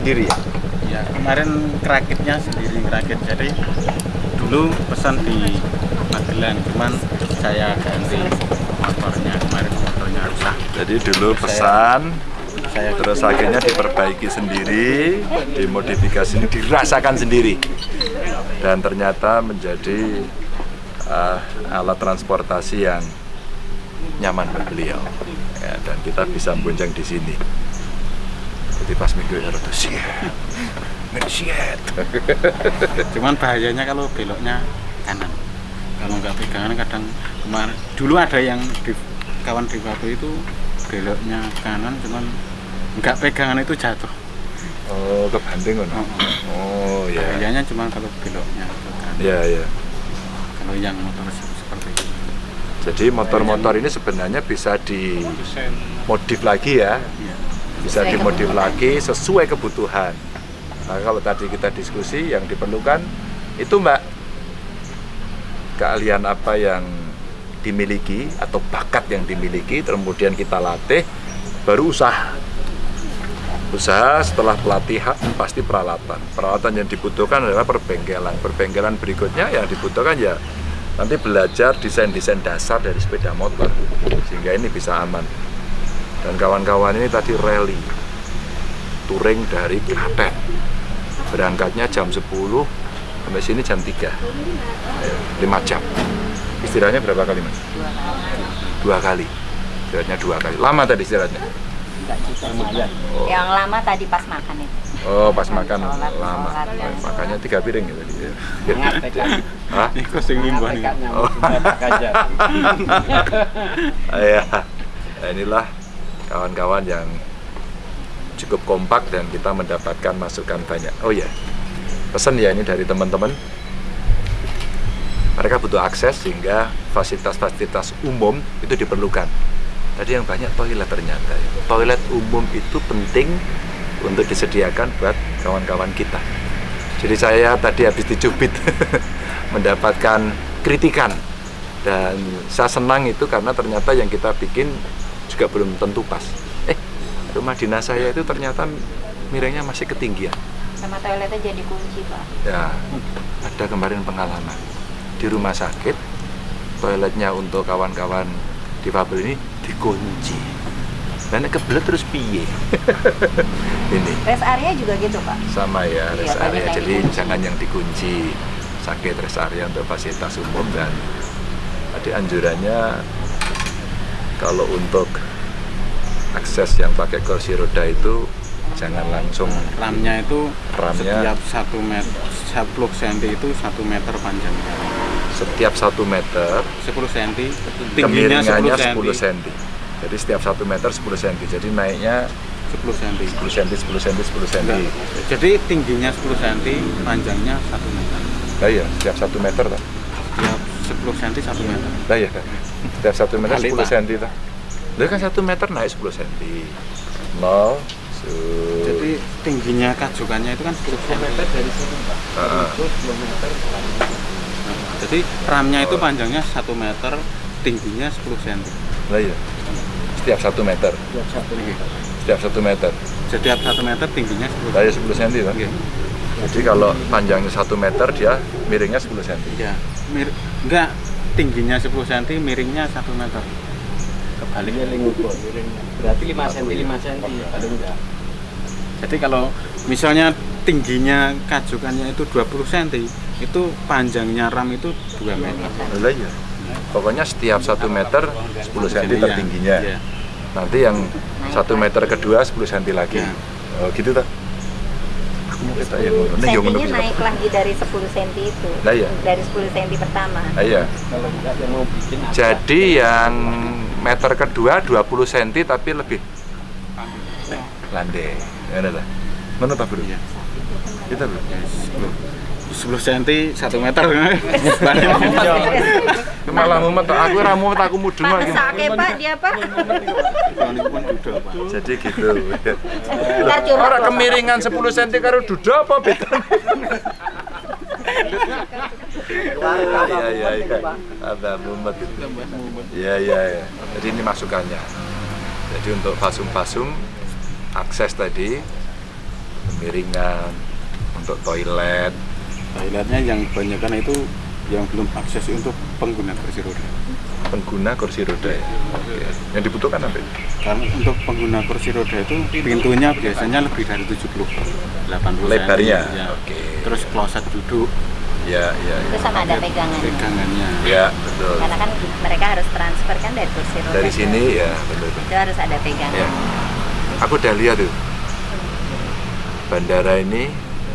sendiri ya? Ya, kemarin kerakitnya sendiri ngerakit. Jadi dulu pesan di Magelang, cuman saya ganti motornya. Kemarin motornya rusak. Jadi dulu pesan, Saya terus akhirnya diperbaiki sendiri, dimodifikasi ini dirasakan sendiri, dan ternyata menjadi uh, alat transportasi yang nyaman buat beliau. Ya, dan kita bisa bonceng di sini. Jadi pas minggu ya rada siet. Siet. cuman bahayanya kalau beloknya kanan. Kalau nggak pegangan kadang kemarin dulu ada yang di kawan di waktu itu beloknya kanan cuman nggak pegangan itu jatuh. Oh, kebanting kan? Oh, ya. Bahayanya cuma kalau beloknya ke kanan. Ya, ya. Kalau yang motor se- seperti itu. Jadi motor-motor ini sebenarnya bisa dimodif lagi ya. Bisa dimodif lagi sesuai kebutuhan. Nah, kalau tadi kita diskusi yang diperlukan itu Mbak keahlian apa yang dimiliki atau bakat yang dimiliki kemudian kita latih baru usaha. Usaha setelah pelatihan pasti peralatan. Peralatan yang dibutuhkan adalah perbengkelan. Perbengkelan berikutnya yang dibutuhkan ya nanti belajar desain-desain dasar dari sepeda motor sehingga ini bisa aman. Dan kawan-kawan ini tadi rally touring dari Klaten. Berangkatnya jam 10 sampai sini jam 3. 5 jam. Istirahatnya berapa kali, Mas? Dua kali. Istirahatnya dua kali. Lama tadi istirahatnya? Oh. Yang lama tadi pas makan itu. Oh, pas makan Sholat, lama. sholat, Makannya tiga piring ya tadi. ya. Hah? Ini kok sing limbah nih. Oh. ya. Nah, inilah kawan-kawan yang cukup kompak dan kita mendapatkan masukan banyak. Oh ya, pesan ya ini dari teman-teman. Mereka butuh akses sehingga fasilitas-fasilitas umum itu diperlukan. Tadi yang banyak toilet ternyata. ya. Toilet umum itu penting untuk disediakan buat kawan-kawan kita. Jadi saya tadi habis dicubit mendapatkan kritikan dan saya senang itu karena ternyata yang kita bikin juga belum tentu pas. Eh, rumah dinas saya itu ternyata miringnya masih ketinggian. Sama toiletnya jadi kunci, Pak. Ya, ada kemarin pengalaman di rumah sakit toiletnya untuk kawan-kawan difabel ini dikunci. Dan kebelet terus piye? ini Rest area juga gitu, Pak. sama ya Iya, rest banyak area jadi dikunci. jangan yang dikunci sakit rest area untuk fasilitas umum dan tadi anjurannya kalau untuk akses yang pakai kursi roda itu jangan langsung Ramnya itu Ramnya- setiap satu meter 10 cm itu satu meter panjangnya. setiap satu meter 10 cm tingginya kemiringannya 10 10 cm. cm jadi setiap satu meter 10 cm jadi naiknya 10 cm. 10 cm 10 cm 10 cm Jadi tingginya 10 cm, panjangnya 1 meter. nah iya setiap satu meter tak Setiap 10 cm 1 meter. nah iya Kak. setiap satu meter Kali, 10 Pak. cm tak Lah kan satu meter naik 10 cm nol su Jadi tingginya kajukannya itu kan 10 cm. dari sini, Pak. Ah. Itu kilometer Jadi ramnya itu panjangnya 1 meter, tingginya 10 cm. lah iya setiap satu meter buat satu setiap satu meter Setiap 1 meter tingginya 10 lah iya 10 cm tak Iya. Jadi kalau panjangnya satu meter dia miringnya 10 cm Ya, mir enggak tingginya 10 cm, miringnya 1 meter. kebaliknya lingubo berarti 5 cm 5 cm Jadi kalau misalnya tingginya kajukannya itu 20 cm, itu panjangnya ram itu 2 meter. lah iya pokoknya setiap satu meter 10 cm Iya. tertingginya Iya. nanti yang satu meter kedua 10 cm lagi Ya. oh gitu tak aku mau kita ya ngono Nih, yo ngono Sentinya bisa. naik lagi dari 10 cm itu. Lah iya. Dari 10 cm pertama. Ah, iya kalau enggak yang mau bikin apa Jadi yang meter kedua 20 cm tapi lebih landai. Ngono ta, Bro? Iya. Kita, Bro. 10 cm 1 meter. Malah mumet aku ora mumet aku mudeng Pak dia Pak. Jadi gitu. Ora kemiringan 10 cm karo duda apa beda? Iya iya iya. Ada mumet. Iya iya iya. Jadi ini masukannya. Jadi untuk fasum-fasum akses tadi miringan untuk toilet Toiletnya yang kebanyakan itu yang belum akses untuk pengguna kursi roda. pengguna kursi roda ya. Oke. Yang dibutuhkan apa? itu? Karena untuk pengguna kursi roda itu pintunya biasanya lebih dari 70 80 Lebarnya. Ya. Oke. Terus kloset duduk, Ya ya ya. Terus sama ada pegangan. pegangannya. Ya betul. Karena kan mereka harus transfer kan dari kursi roda. Dari ke- sini ya betul. Itu harus ada pegangan. Ya. Aku udah lihat tuh. Bandara ini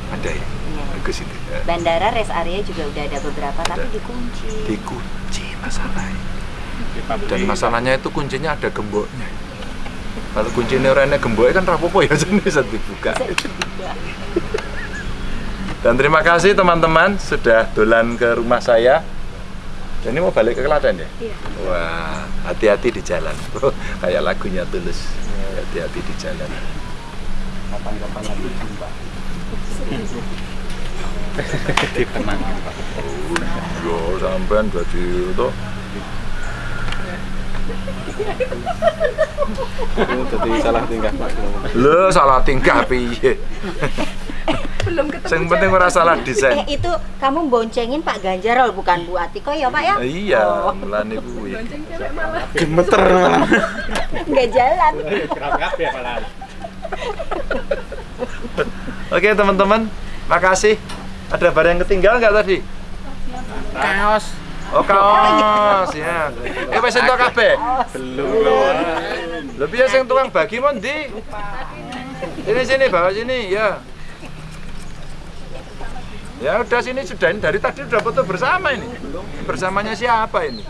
ada ya. Bagus itu. Ya. Bandara rest area juga udah ada beberapa tapi dikunci. Dikunci masalahnya. Dan masalahnya itu kuncinya ada gemboknya. Kalau kuncinya orangnya gemboknya kan rapopo ya jadi bisa dibuka. Dan terima kasih teman-teman sudah dolan ke rumah saya. Dan ini mau balik ke Klaten ya? Iya. Wah, hati-hati di jalan. Kayak lagunya tulus. Hati-hati di jalan. Kapan-kapan lagi jumpa. Pak. Yo, sampean jadi itu jadi salah tingkah Pak. Lo salah tingkah piye? Belum ketemu. Yang penting ora salah desain. Eh itu kamu boncengin Pak Ganjar loh, bukan Bu Atiko ya Pak ya? Iya, Oh. Bonceng cewek malah. Gemeter malah. nggak jalan. Oke teman-teman, makasih. Ada barang yang ketinggalan nggak tadi? Kaos. Oh kaos ya. Eh wis entuk kabeh. Belum. Lho piye sing tukang bagi mon ndi? Sini sini bawa sini ya. Ya udah sini sudah ini dari tadi udah foto bersama ini. Bersamanya siapa ini?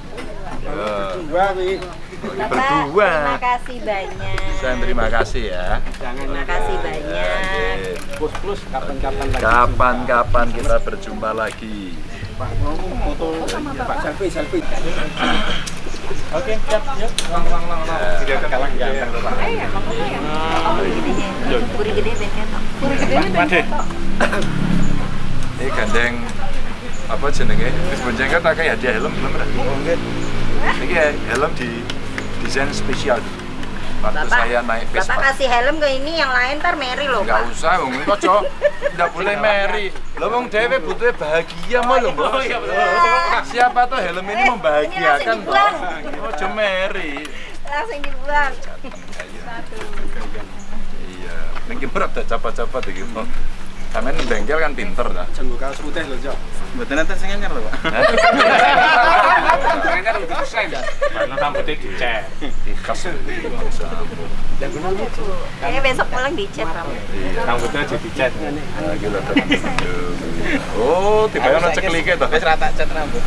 Ya, Bapak, berdua. terima kasih banyak. Saya terima kasih ya. Terima kasih banyak. Plus plus kapan-kapan lagi. Kapan-kapan kita berjumpa lagi. Pak mau foto Pak selfie selfie. Oke, siap, yuk. Lang, lang, lang, lang. Tidak kalah ganteng Pak. Iya, makanya ya. Puri gede bengkel. Puri gede ini Made. Ini gandeng apa jenenge? Wis bonceng kan pakai hadiah helm belum ora? Ini helm di desain spesial. Waktu Bapak, saya naik Bapak Vespa. kasih helm ke ini yang lain ntar Mary loh Enggak usah, wong ini kocok. Enggak boleh meri. Lo wong dhewe butuhnya bahagia mah lho, Bos. Siapa tuh helm ini Eh, membahagiakan, ini dibuang. Ojo meri. Langsung dibuang. Iya. Ning berat dah capa-capa iki. Sampeyan bengkel kan pinter dah. Jenggo kaos putih lho, Cok. Mboten enten sing anyar lho, Pak. Anyar udah desain dah. Mana rambutnya dicek. Dikas. Kayaknya besok pulang dicet. Rambutnya jadi cat. Nah, gitu teman. Oh, tiba-tiba ono ceklike to. Wis rata cat rambut.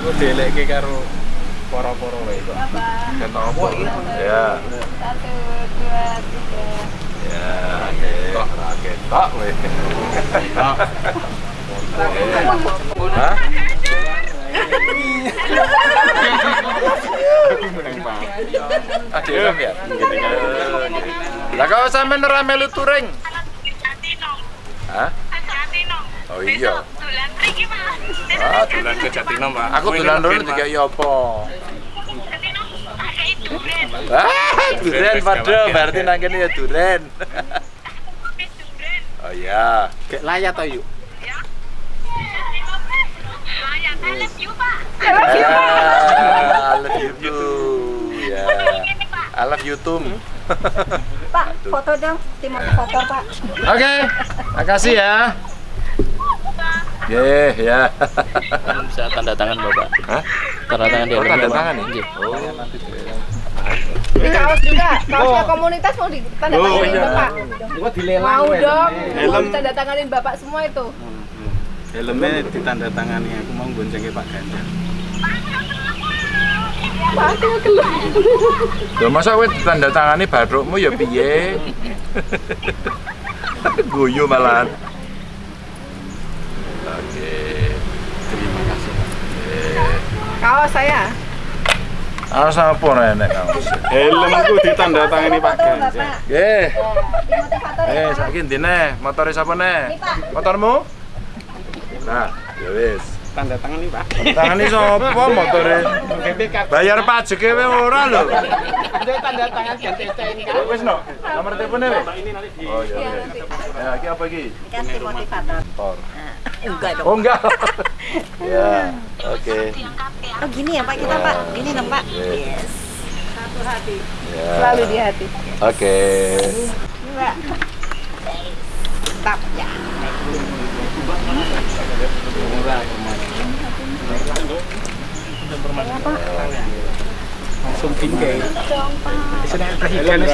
Aku dielekke karo poro-poro wae kok. Kan apa? Ya. Satu, dua, tiga. Ya, ketok, ketok weh. Hah? Adik Ram ya? Lah kau sampean ora melu touring? Hah? Oh iya. Ah, Bulan ke Jatinong, Pak. aku dolan dulu tiga iya apa? Ah, duren padha berarti nang kene ya duren. Oh iya. Gek layat to yuk. Ah, I love you too. Ya. I love you too. Pak, foto dong. Tim mau foto Pak. Oke, makasih ya. Ye, ya. Bisa tanda tangan Bapak. Hah? Tanda tangan di Oh, tanda Bapak. tangan ya? Iya. Oh. Ini kaos juga, kaosnya komunitas mau ditandatanganin iya. bapak. Gua dilelang Mau dong, mau Helm ditandatanganin bapak semua itu. helmnya ditandatangani aku mau boncengke Pak Ganjar. Lho masa kowe ditanda tangani badrukmu ya piye? Guyu malahan. Oke. Terima kasih. Kaos saya. Awas apa enek kaos. Helmku ditandatangani Pak Foto, Ganjar. Bapak. Nggih. Motivator ya Eh, Pak. saiki ndine motore sapa ne? Ini, Pak. Motormu? Nah, Ya wis. Tanda tangan Pak. Tangane sapa motore? Bayar pajak e ora lho. Ada tanda tangan ganti ini kan. Wis no. Nomor teleponnya wis. Ini nanti di Oh iya. Iya, iya. Ya, iki apa iki? Ini tim motivator. Enggak dong. Oh enggak. ya, oke. Oh gini ya Pak kita Pak. Gini dong Pak. Yes. Satu hati. Ya. Selalu di hati. Oke. Ini Pak. Mantap ya. langsung bingkai. Senang presiden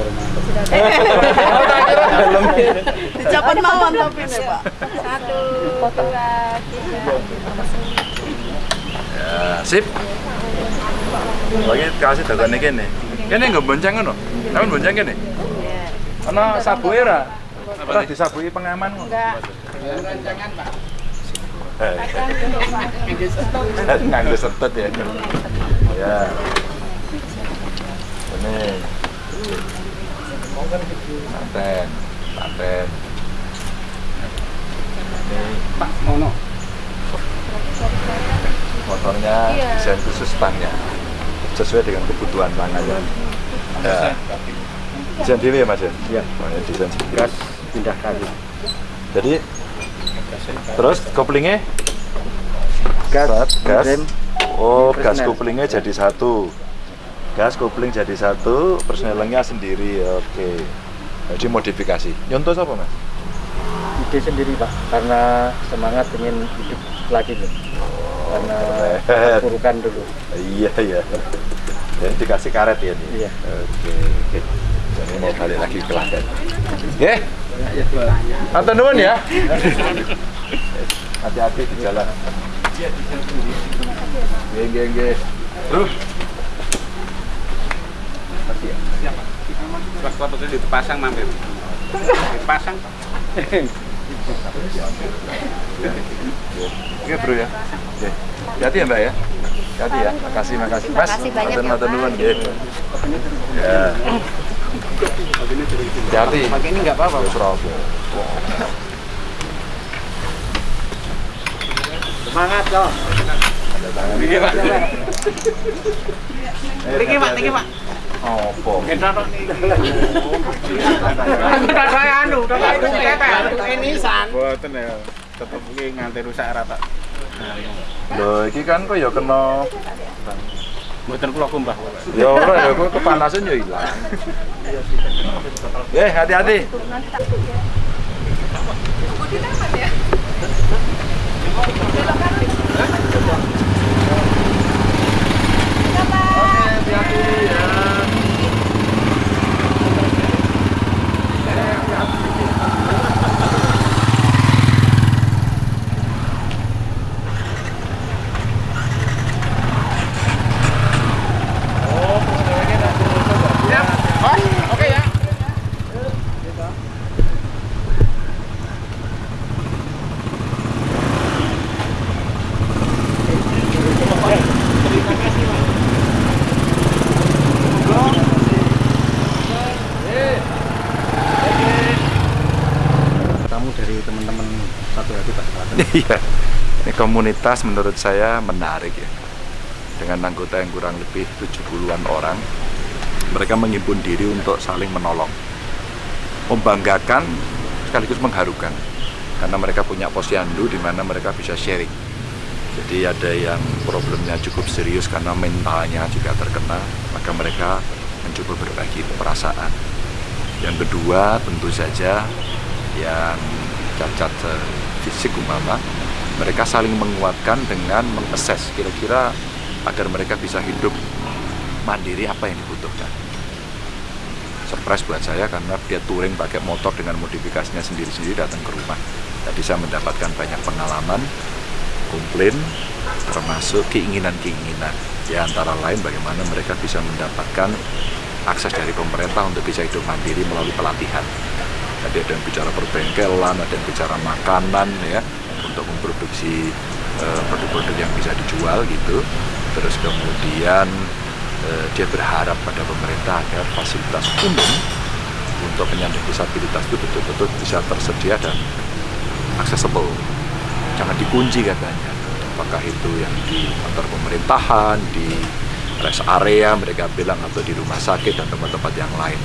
lho. Dicopot mawon tapi nih Pak. Satu, dua, tiga. Ya, sip. Lagi kasih datane kene. Kene nggo bonceng ngono. Kamu bonceng kene. Ana sabuke ora? Ora disabuki pengaman. Enggak. Eh, Nganggo setut ya. Ya. Ini. Paten. Paten. Pak Mono. motornya Iya. desain khusus stangnya sesuai dengan kebutuhan tangannya ya desain dewi ya mas ya Iya. oh, ya, desain sendiri. gas pindah kali jadi terus koplingnya gas Saat gas rem oh gas Persnel. koplingnya jadi satu gas kopling jadi satu persnelingnya sendiri oke jadi modifikasi nyontoh apa mas ide sendiri pak karena semangat ingin hidup lagi nih karena Keren. burukan dulu iya iya jadi dikasih karet ya nih Iya. oke oke jadi mau balik lagi ke Klaten Oke. Atau nuwun ya. Hati-hati di jalan. Nggih, nggih, nggih. Terus. Itu dipasang mampir. Dipasang. Oke, Bro ya. Oke. Hati ya, Mbak ya. Hati ya. Makasih, makasih. Mas, Makasih banyak matur ya, nuwun nggih. Ya. Pakai ini nggak apa-apa. Semangat loh. Iki Pak. Iki Pak, iki Pak. Apa? Kita saya anu, itu kita ini san. Boten ya, tetep iki nganti rusak rata. Lho, iki kan kok ya kena kula kumbah. Ya ora ya kok kepanasan ya ilang. Eh, hati-hati ya. tamu dari teman-teman satu hati pak Selatan. Iya. Ini komunitas menurut saya menarik ya. Dengan anggota yang kurang lebih 70-an orang. Mereka menghimpun diri untuk saling menolong. Membanggakan sekaligus mengharukan. Karena mereka punya posyandu di mana mereka bisa sharing. Jadi ada yang problemnya cukup serius karena mentalnya juga terkena, maka mereka mencoba berbagi perasaan. Yang kedua tentu saja yang cacat eh, fisik umpama mereka saling menguatkan dengan mengakses kira-kira agar mereka bisa hidup mandiri apa yang dibutuhkan. Surprise buat saya karena dia touring pakai motor dengan modifikasinya sendiri-sendiri datang ke rumah. Jadi saya mendapatkan banyak pengalaman komplain termasuk keinginan-keinginan. Ya antara lain bagaimana mereka bisa mendapatkan akses dari pemerintah untuk bisa hidup mandiri melalui pelatihan. Tadi ada yang bicara perbengkelan, ada yang bicara makanan ya untuk memproduksi eh, produk-produk yang bisa dijual gitu. Terus kemudian eh, dia berharap pada pemerintah agar fasilitas umum untuk penyandang disabilitas itu betul-betul bisa tersedia dan accessible. Jangan dikunci katanya. Apakah itu yang di kantor pemerintahan, di rest area mereka bilang atau di rumah sakit dan tempat-tempat yang lain.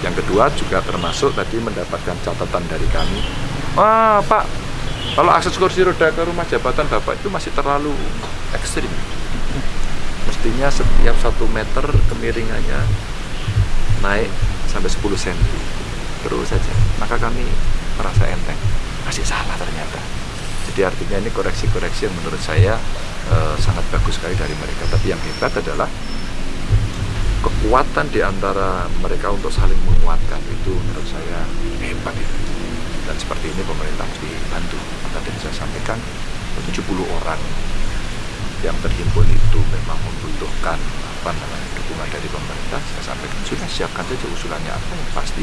Yang kedua juga termasuk tadi mendapatkan catatan dari kami. Wah Pak, kalau akses kursi roda ke rumah jabatan Bapak itu masih terlalu ekstrim. Mestinya setiap satu meter kemiringannya naik sampai 10 cm terus saja. Maka kami merasa enteng. Masih salah ternyata. Jadi artinya ini koreksi-koreksi yang menurut saya eh, sangat bagus sekali dari mereka. Tapi yang hebat adalah kekuatan di antara mereka untuk saling menguatkan itu menurut saya hebat itu dan seperti ini pemerintah mesti bantu tadi saya sampaikan 70 orang yang terhimpun itu memang membutuhkan apa namanya dukungan dari pemerintah saya sampaikan sudah siapkan saja usulannya apa yang pasti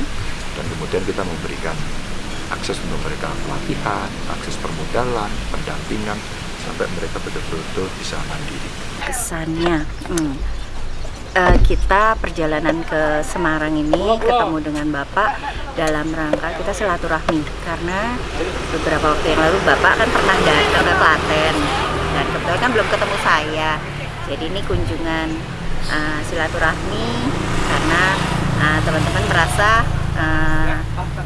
dan kemudian kita memberikan akses untuk mereka pelatihan, akses permodalan, pendampingan sampai mereka betul-betul bisa mandiri. kesannya hmm. Eh, kita perjalanan ke Semarang ini ketemu dengan Bapak dalam rangka kita silaturahmi. Karena beberapa waktu yang lalu Bapak kan pernah datang ke Klaten dan kebetulan kan belum ketemu saya. Jadi ini kunjungan eh, silaturahmi karena eh, teman-teman merasa eh,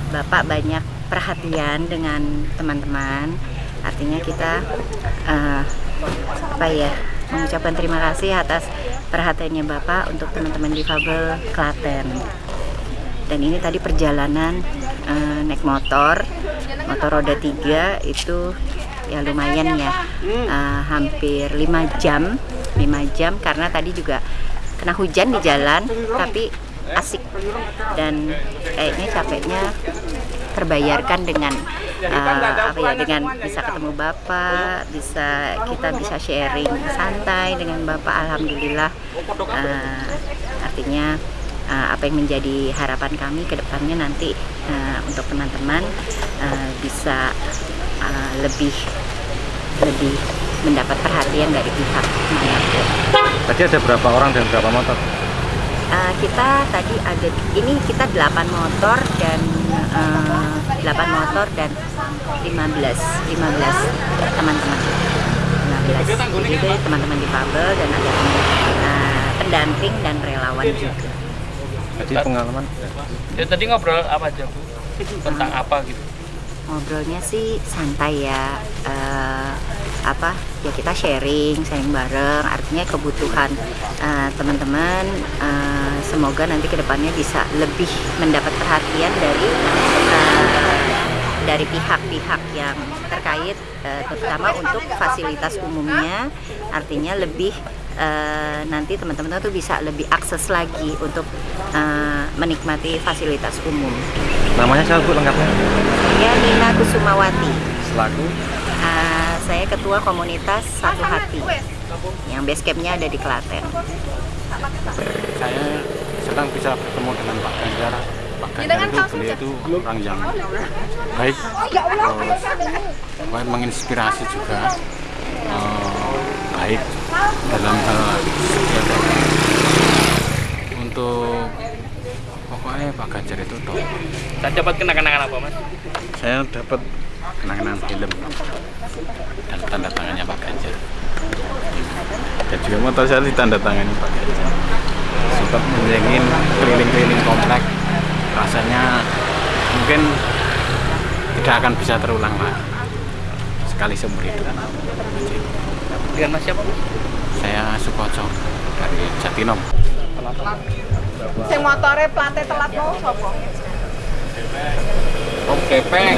Bapak banyak perhatian dengan teman-teman. Artinya kita eh, apa ya mengucapkan terima kasih atas perhatiannya Bapak untuk teman-teman difabel Klaten. Dan ini tadi perjalanan eh, naik motor motor roda tiga itu ya lumayan ya. Eh, hampir 5 jam 5 jam karena tadi juga kena hujan di jalan tapi asik. Dan kayaknya capeknya terbayarkan dengan uh, apa ya dengan bisa ketemu bapak bisa kita bisa sharing santai dengan bapak alhamdulillah uh, artinya uh, apa yang menjadi harapan kami ke depannya nanti uh, untuk teman-teman uh, bisa uh, lebih lebih mendapat perhatian dari pihak mana pun. Tadi ada berapa orang dan berapa motor? Uh, kita tadi ada ini kita 8 motor dan 8 motor dan 15 15 teman-teman. 15 jadi teman-teman difabel dan ada uh, pendamping dan relawan juga. Tadi pengalaman. Ya tadi ngobrol apa aja bu? Tentang apa gitu? ngobrolnya sih santai ya. Eh, apa ya kita sharing sharing bareng artinya kebutuhan eh, teman-teman eh, semoga nanti ke depannya bisa lebih mendapat perhatian dari eh, dari pihak-pihak yang terkait eh, terutama untuk fasilitas umumnya artinya lebih eh, nanti teman-teman tuh bisa lebih akses lagi untuk eh, menikmati fasilitas umum. namanya siapa bu lengkapnya? Ya Nina Kusumawati. Selaku Uh, saya ketua komunitas Satu Hati yang base campnya ada di Klaten. saya senang bisa bertemu dengan Pak Ganjar Pak Ganjar itu beliau itu orang yang baik terus pokoknya menginspirasi juga eh, baik dalam hal untuk pokoknya Pak Ganjar itu top Saya dapat kenang-kenangan apa mas? saya dapat kenangan film. Dan tanda tangannya Pak Ganjar. Dan juga motor saya ditanda tangani Pak Ganjar. Sempat menjengin keliling-keliling komplek. Rasanya mungkin tidak akan bisa terulang lagi sekali seumur hidup. Dengan mas siapa? Saya Sukoco dari Jatinom Sing motore plate telat mau sapa? Om Kepeng.